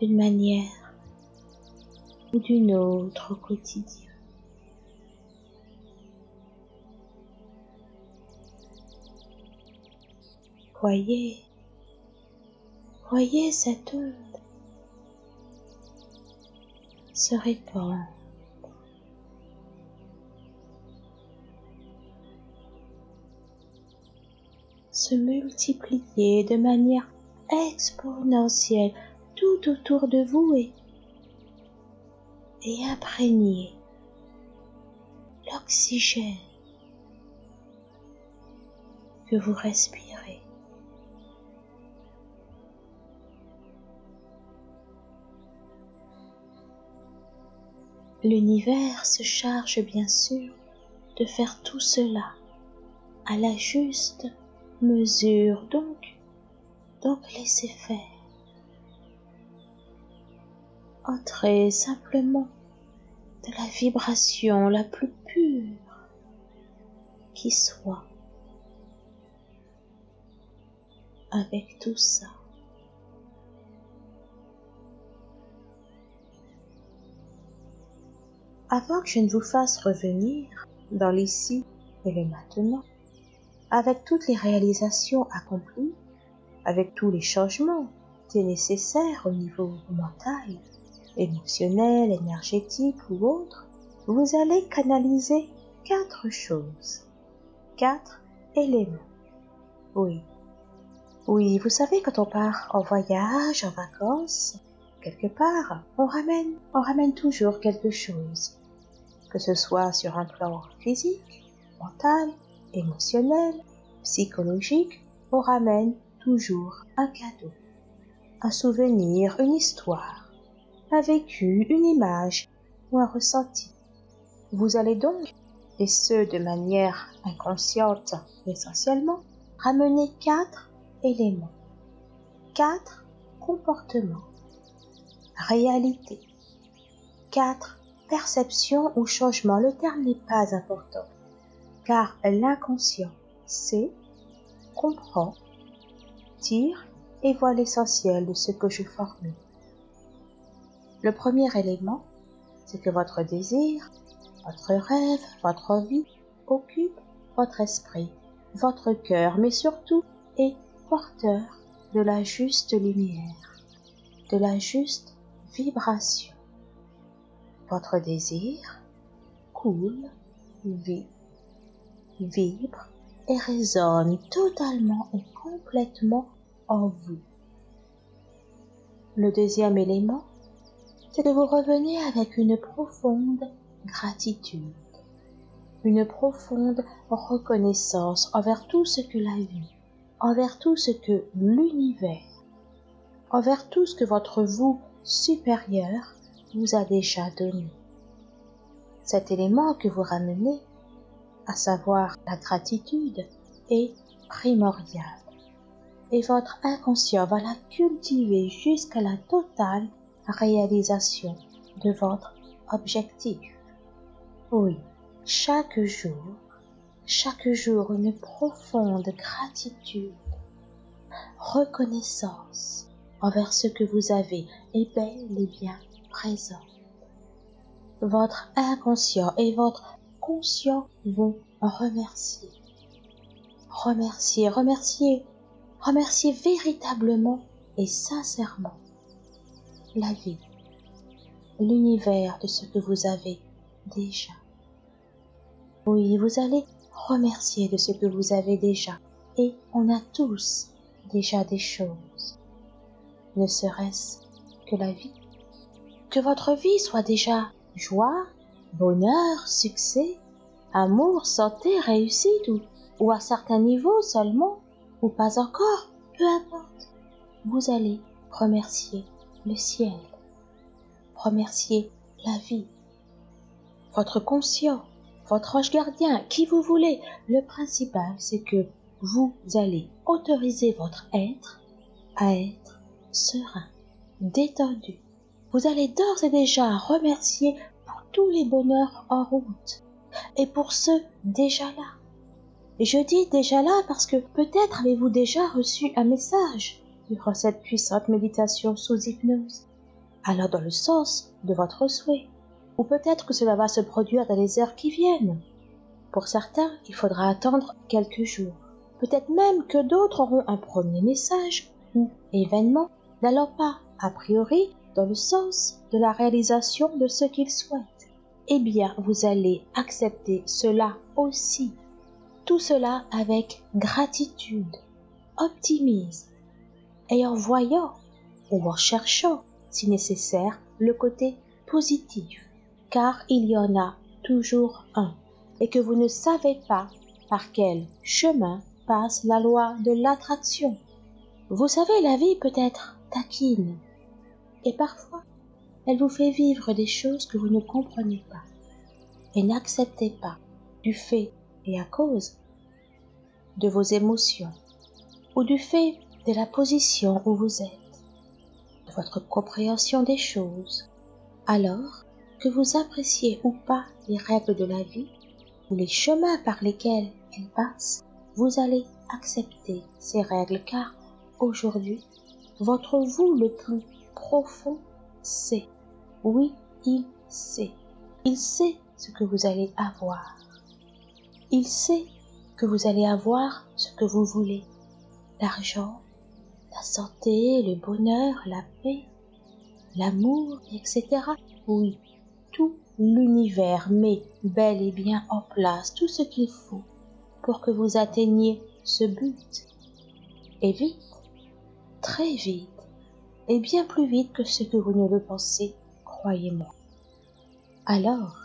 d'une manière ou d'une autre au quotidien. Voyez, voyez cette onde se répandre. se multiplier de manière exponentielle tout autour de vous et, et imprégner l'oxygène que vous respirez. L'univers se charge bien sûr de faire tout cela à la juste mesure, donc, donc laissez faire. Entrez simplement de la vibration la plus pure qui soit avec tout ça. Avant que je ne vous fasse revenir dans l'ici et le maintenant, avec toutes les réalisations accomplies, avec tous les changements qui nécessaires au niveau mental, émotionnel, énergétique ou autre, vous allez canaliser quatre choses, quatre éléments. Oui. Oui, vous savez, quand on part en voyage, en vacances, quelque part, on ramène, on ramène toujours quelque chose. Que ce soit sur un plan physique, mental, émotionnel, psychologique, on ramène toujours un cadeau, un souvenir, une histoire, un vécu, une image ou un ressenti. Vous allez donc, et ce de manière inconsciente essentiellement, ramener quatre éléments, quatre comportements, réalités, quatre perceptions ou changements. Le terme n'est pas important, car l'inconscient sait, comprend, tire et voit l'essentiel de ce que je formule. Le premier élément, c'est que votre désir, votre rêve, votre vie occupe votre esprit, votre cœur, mais surtout est porteur de la juste lumière, de la juste vibration. Votre désir coule, vit, vibre et résonne totalement et complètement en vous. Le deuxième élément, c'est que vous revenez avec une profonde gratitude, une profonde reconnaissance envers tout ce que la vie, envers tout ce que l'univers, envers tout ce que votre vous supérieur vous a déjà donné. Cet élément que vous ramenez, à savoir la gratitude, est primordial. Et votre inconscient va la cultiver jusqu'à la totale réalisation de votre objectif. Oui, chaque jour, chaque jour une profonde gratitude, reconnaissance envers ce que vous avez est bel et bien Votre inconscient et votre conscient vont remercier. Remercier, remercier, remercier véritablement et sincèrement la vie, l'univers de ce que vous avez déjà. Oui, vous allez remercier de ce que vous avez déjà. Et on a tous déjà des choses. Ne serait-ce que la vie. Que votre vie soit déjà joie, bonheur, succès, amour, santé, réussite ou, à certains niveaux seulement, ou pas encore, peu importe. Vous allez remercier le ciel, remercier la vie, votre conscient, votre ange gardien, qui vous voulez. Le principal, c'est que vous allez autoriser votre être à être serein, détendu. Vous allez d'ores et déjà remercier pour tous les bonheurs en route et pour ceux déjà là. Et je dis déjà là parce que peut-être avez-vous déjà reçu un message durant cette puissante méditation sous hypnose. Alors dans le sens de votre souhait. Ou peut-être que cela va se produire dans les heures qui viennent. Pour certains, il faudra attendre quelques jours. Peut-être même que d'autres auront un premier message ou événement n'allant pas, a priori, dans le sens de la réalisation de ce qu'ils souhaitent. Eh bien, vous allez accepter cela aussi. Tout cela avec gratitude, optimisme, et en voyant ou en cherchant, si nécessaire, le côté positif, car il y en a toujours un, et que vous ne savez pas par quel chemin passe la loi de l'attraction. Vous savez, la vie peut être taquine, et parfois elle vous fait vivre des choses que vous ne comprenez pas, et n'acceptez pas du fait et à cause de vos émotions, ou du fait de la position où vous êtes, de votre compréhension des choses, alors que vous appréciez ou pas les règles de la vie ou les chemins par lesquels elles passent, vous allez accepter ces règles car aujourd'hui, votre vous le plus profond sait, oui, il sait Il sait ce que vous allez avoir. Il sait que vous allez avoir ce que vous voulez. L'argent, la santé, le bonheur, la paix, l'amour, etc. Oui, tout l'univers met bel et bien en place tout ce qu'il faut pour que vous atteigniez ce but. Et vite, très vite, et bien plus vite que ce que vous ne le pensez, croyez-moi. Alors,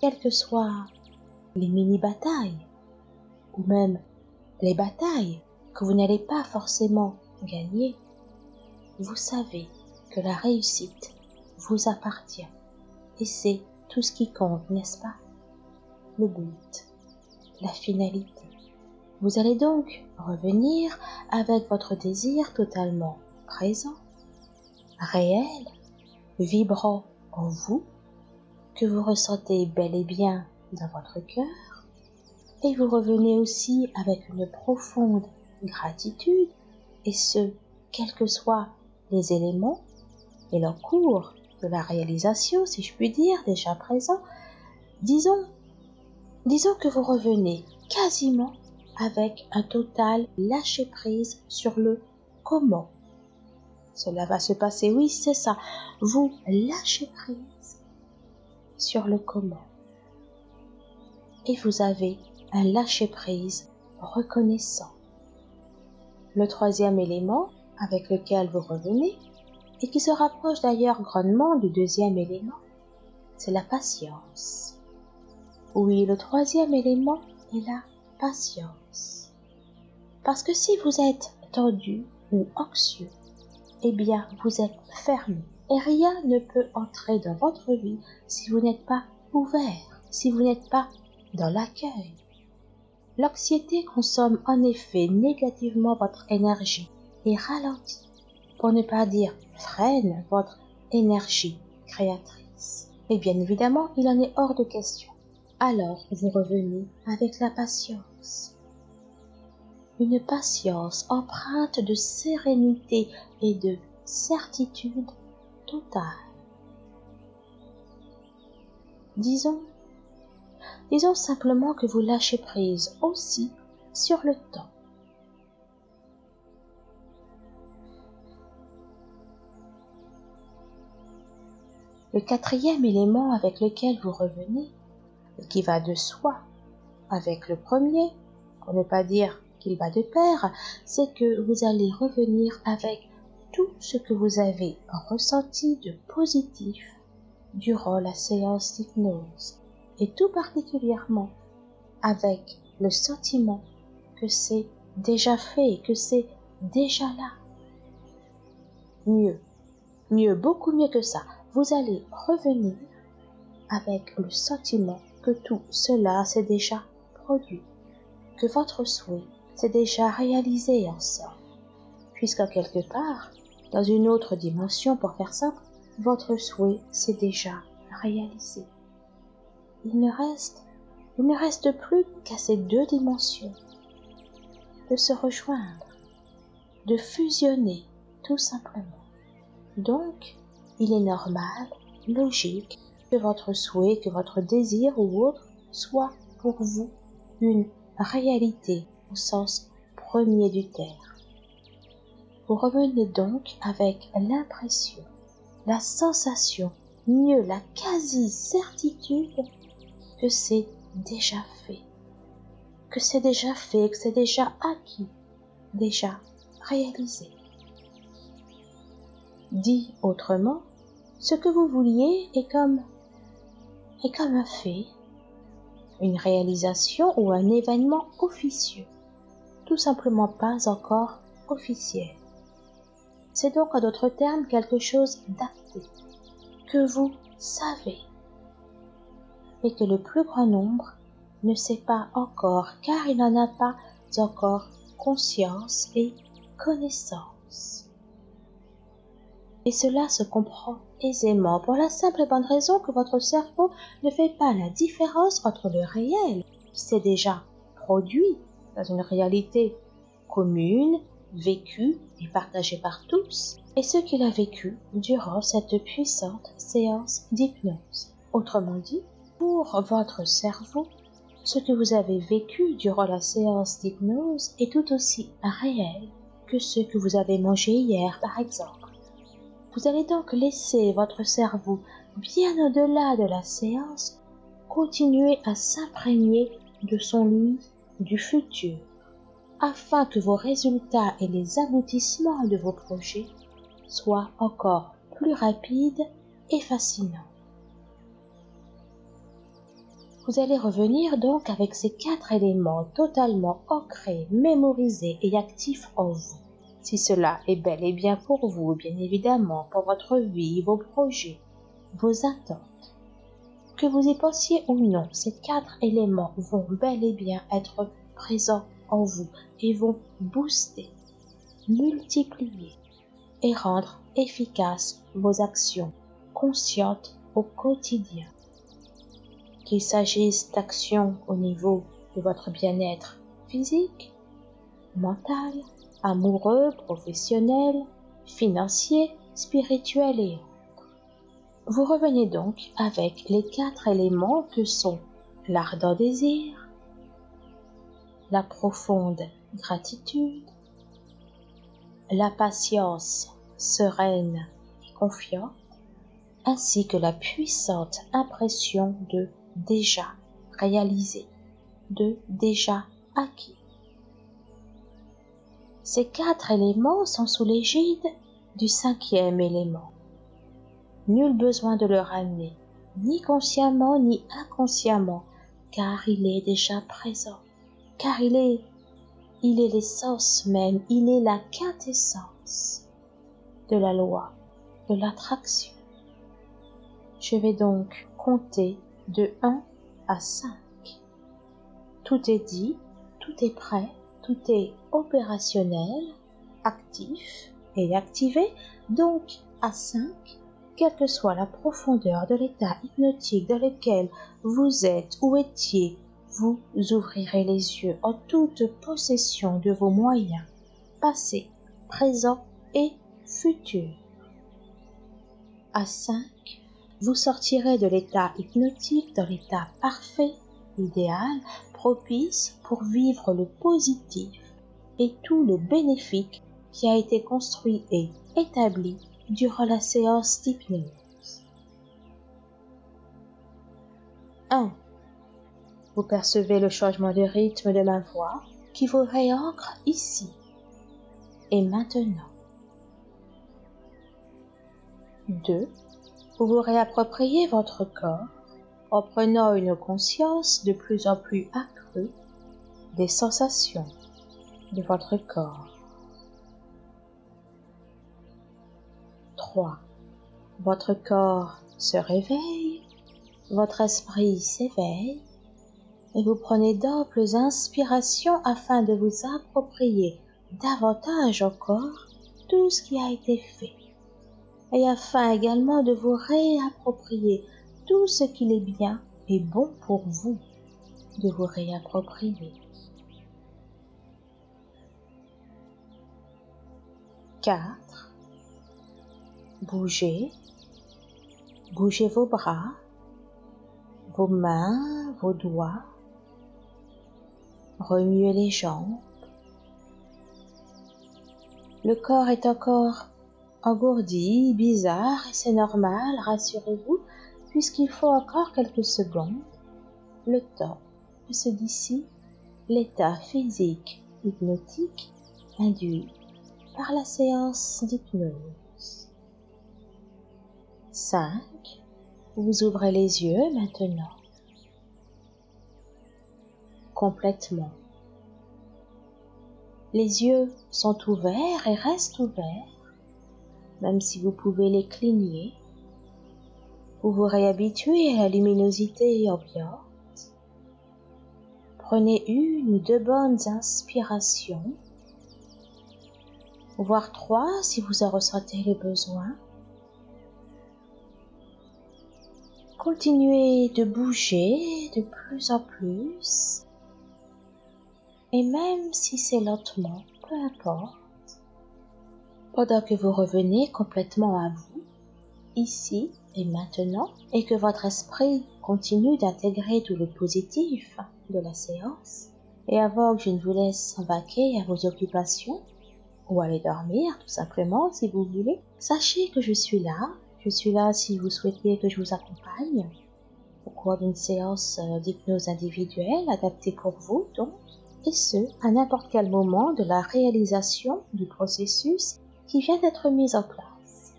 quelles que soient les mini-batailles, ou même les batailles que vous n'allez pas forcément gagner, vous savez que la réussite vous appartient. Et c'est tout ce qui compte, n'est-ce pas? Le but, la finalité. Vous allez donc revenir avec votre désir totalement présent, réel, vibrant en vous, que vous ressentez bel et bien dans votre cœur, et vous revenez aussi avec une profonde gratitude, et ce, quels que soient les éléments et leur cours de la réalisation, si je puis dire, déjà présent, disons, disons que vous revenez quasiment avec un total lâcher prise sur le comment. Cela va se passer, oui, c'est ça. Vous lâchez prise sur le comment. Et vous avez un lâcher prise reconnaissant. Le troisième élément avec lequel vous revenez, et qui se rapproche d'ailleurs grandement du deuxième élément, c'est la patience. Oui, le troisième élément est la patience. Parce que si vous êtes tendu ou anxieux, eh bien vous êtes fermé et rien ne peut entrer dans votre vie si vous n'êtes pas ouvert, si vous n'êtes pas dans l'accueil. L'anxiété consomme en effet négativement votre énergie et ralentit, pour ne pas dire freine votre énergie créatrice. Et bien évidemment, il en est hors de question alors vous revenez avec la patience. Une patience empreinte de sérénité et de certitude totale. Disons, disons simplement que vous lâchez prise aussi sur le temps. Le quatrième élément avec lequel vous revenez qui va de soi avec le premier, pour ne pas dire qu'il va de pair, c'est que vous allez revenir avec tout ce que vous avez ressenti de positif durant la séance d'hypnose, et tout particulièrement avec le sentiment que c'est déjà fait, que c'est déjà là. Mieux, mieux, beaucoup mieux que ça, vous allez revenir avec le sentiment que tout cela s'est déjà produit, que votre souhait s'est déjà réalisé en somme, puisqu'à quelque part, dans une autre dimension pour faire simple, votre souhait s'est déjà réalisé. Il ne reste, il ne reste plus qu'à ces deux dimensions de se rejoindre, de fusionner tout simplement. Donc, il est normal, logique que votre souhait, que votre désir ou autre soit pour vous une réalité au sens premier du terme. Vous revenez donc avec l'impression, la sensation, mieux la quasi-certitude que c'est déjà fait, que c'est déjà fait, que c'est déjà acquis, déjà réalisé. Dit autrement, ce que vous vouliez est comme est comme un fait, une réalisation ou un événement officieux, tout simplement pas encore officiel. C'est donc en d'autres termes quelque chose d'acté, que vous savez, et que le plus grand nombre ne sait pas encore car il n'en a pas encore conscience et connaissance. Et cela se comprend aisément pour la simple et bonne raison que votre cerveau ne fait pas la différence entre le réel, qui s'est déjà produit dans une réalité commune, vécue et partagée par tous, et ce qu'il a vécu durant cette puissante séance d'hypnose. Autrement dit, Pour votre cerveau, ce que vous avez vécu durant la séance d'hypnose est tout aussi réel que ce que vous avez mangé hier, par exemple. Vous allez donc laisser votre cerveau, bien au-delà de la séance, continuer à s'imprégner de son lui du futur, afin que vos résultats et les aboutissements de vos projets soient encore plus rapides et fascinants. Vous allez revenir donc avec ces quatre éléments totalement ancrés, mémorisés et actifs en vous. Si cela est bel et bien pour vous, bien évidemment, pour votre vie, vos projets, vos attentes. Que vous y pensiez ou non, ces quatre éléments vont bel et bien être présents en vous et vont booster, multiplier et rendre efficaces vos actions conscientes au quotidien qu'il s'agisse d'actions au niveau de votre bien-être physique, mental, amoureux, professionnel, financier, spirituel et. Vous revenez donc avec les quatre éléments que sont l'ardent désir, la profonde gratitude, la patience sereine et confiante, ainsi que la puissante impression de déjà réalisé, de déjà acquis. Ces quatre éléments sont sous l'égide du cinquième élément. Nul besoin de le ramener, ni consciemment ni inconsciemment, car il est déjà présent, car il est, l'essence même, il est la quintessence de la loi de l'attraction. Je vais donc compter de 1 à 5. Tout est dit, tout est prêt, tout est opérationnel, actif et activé, donc à 5, quelle que soit la profondeur de l'état hypnotique dans lequel vous êtes ou étiez, vous ouvrirez les yeux en toute possession de vos moyens, passés, présents et futurs. À 5, vous sortirez de l'état hypnotique dans l'état parfait, idéal, propice pour vivre le positif et tout le bénéfique qui a été construit et établi durant la séance d'hypnose. 1. Vous percevez le changement de rythme de ma voix qui vous réancre ici et maintenant. 2 vous vous réappropriez votre corps en prenant une conscience de plus en plus accrue des sensations de votre corps. 3. Votre corps se réveille, votre esprit s'éveille et vous prenez d'amples inspirations afin de vous approprier davantage encore tout ce qui a été fait et afin également de vous réapproprier tout ce qu'il est bien et bon pour vous de vous réapproprier. 4. Bougez. Bougez vos bras, vos mains, vos doigts. Remuez les jambes. Le corps est encore engourdi, bizarre, et c'est normal, rassurez-vous, puisqu'il faut encore quelques secondes, le temps que se d'ici l'état physique hypnotique induit par la séance d'hypnose. 5. Vous ouvrez les yeux maintenant. Complètement. Les yeux sont ouverts et restent ouverts même si vous pouvez les cligner, vous vous réhabituez à la luminosité ambiante. Prenez une ou deux bonnes inspirations, voire trois si vous en ressentez le besoin. Continuez de bouger de plus en plus, et même si c'est lentement, peu importe, pendant que vous revenez complètement à vous, ici et maintenant et que votre esprit continue d'intégrer tout le positif de la séance, et avant que je ne vous laisse vaquer à vos occupations, ou aller dormir tout simplement si vous voulez, sachez que je suis là. Je suis là si vous souhaitez que je vous accompagne au cours d'une séance euh, d'hypnose individuelle adaptée pour vous donc, et ce, à n'importe quel moment de la réalisation du processus qui vient d'être mis en place.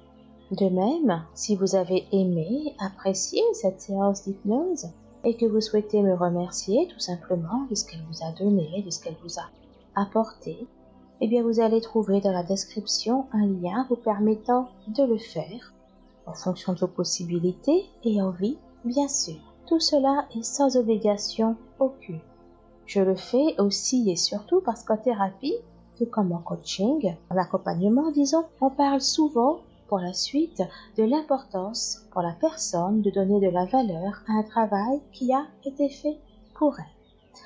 De même, si vous avez aimé, apprécié cette séance d'hypnose et que vous souhaitez me remercier tout simplement de ce qu'elle vous a donné, de ce qu'elle vous a apporté, eh bien vous allez trouver dans la description un lien vous permettant de le faire en fonction de vos possibilités et envies, bien sûr. Tout cela est sans obligation aucune. Je le fais aussi et surtout parce qu'en thérapie, tout comme en coaching, en accompagnement, disons, on parle souvent pour la suite de l'importance pour la personne de donner de la valeur à un travail qui a été fait pour elle.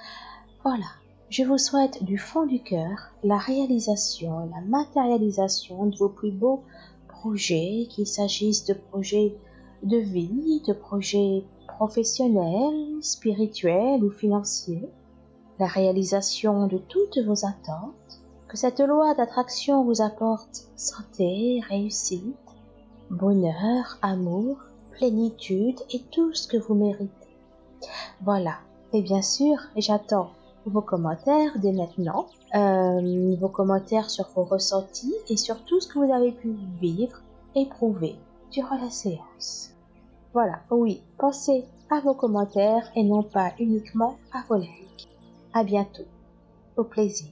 Voilà, je vous souhaite du fond du cœur la réalisation, la matérialisation de vos plus beaux projets, qu'il s'agisse de projets de vie, de projets professionnels, spirituels ou financiers, la réalisation de toutes vos attentes, que cette loi d'attraction vous apporte santé, réussite, bonheur, amour, plénitude et tout ce que vous méritez. Voilà. Et bien sûr, j'attends vos commentaires dès maintenant, euh, vos commentaires sur vos ressentis et sur tout ce que vous avez pu vivre, éprouver durant la séance. Voilà, oui, pensez à vos commentaires et non pas uniquement à vos likes. À bientôt. Au plaisir.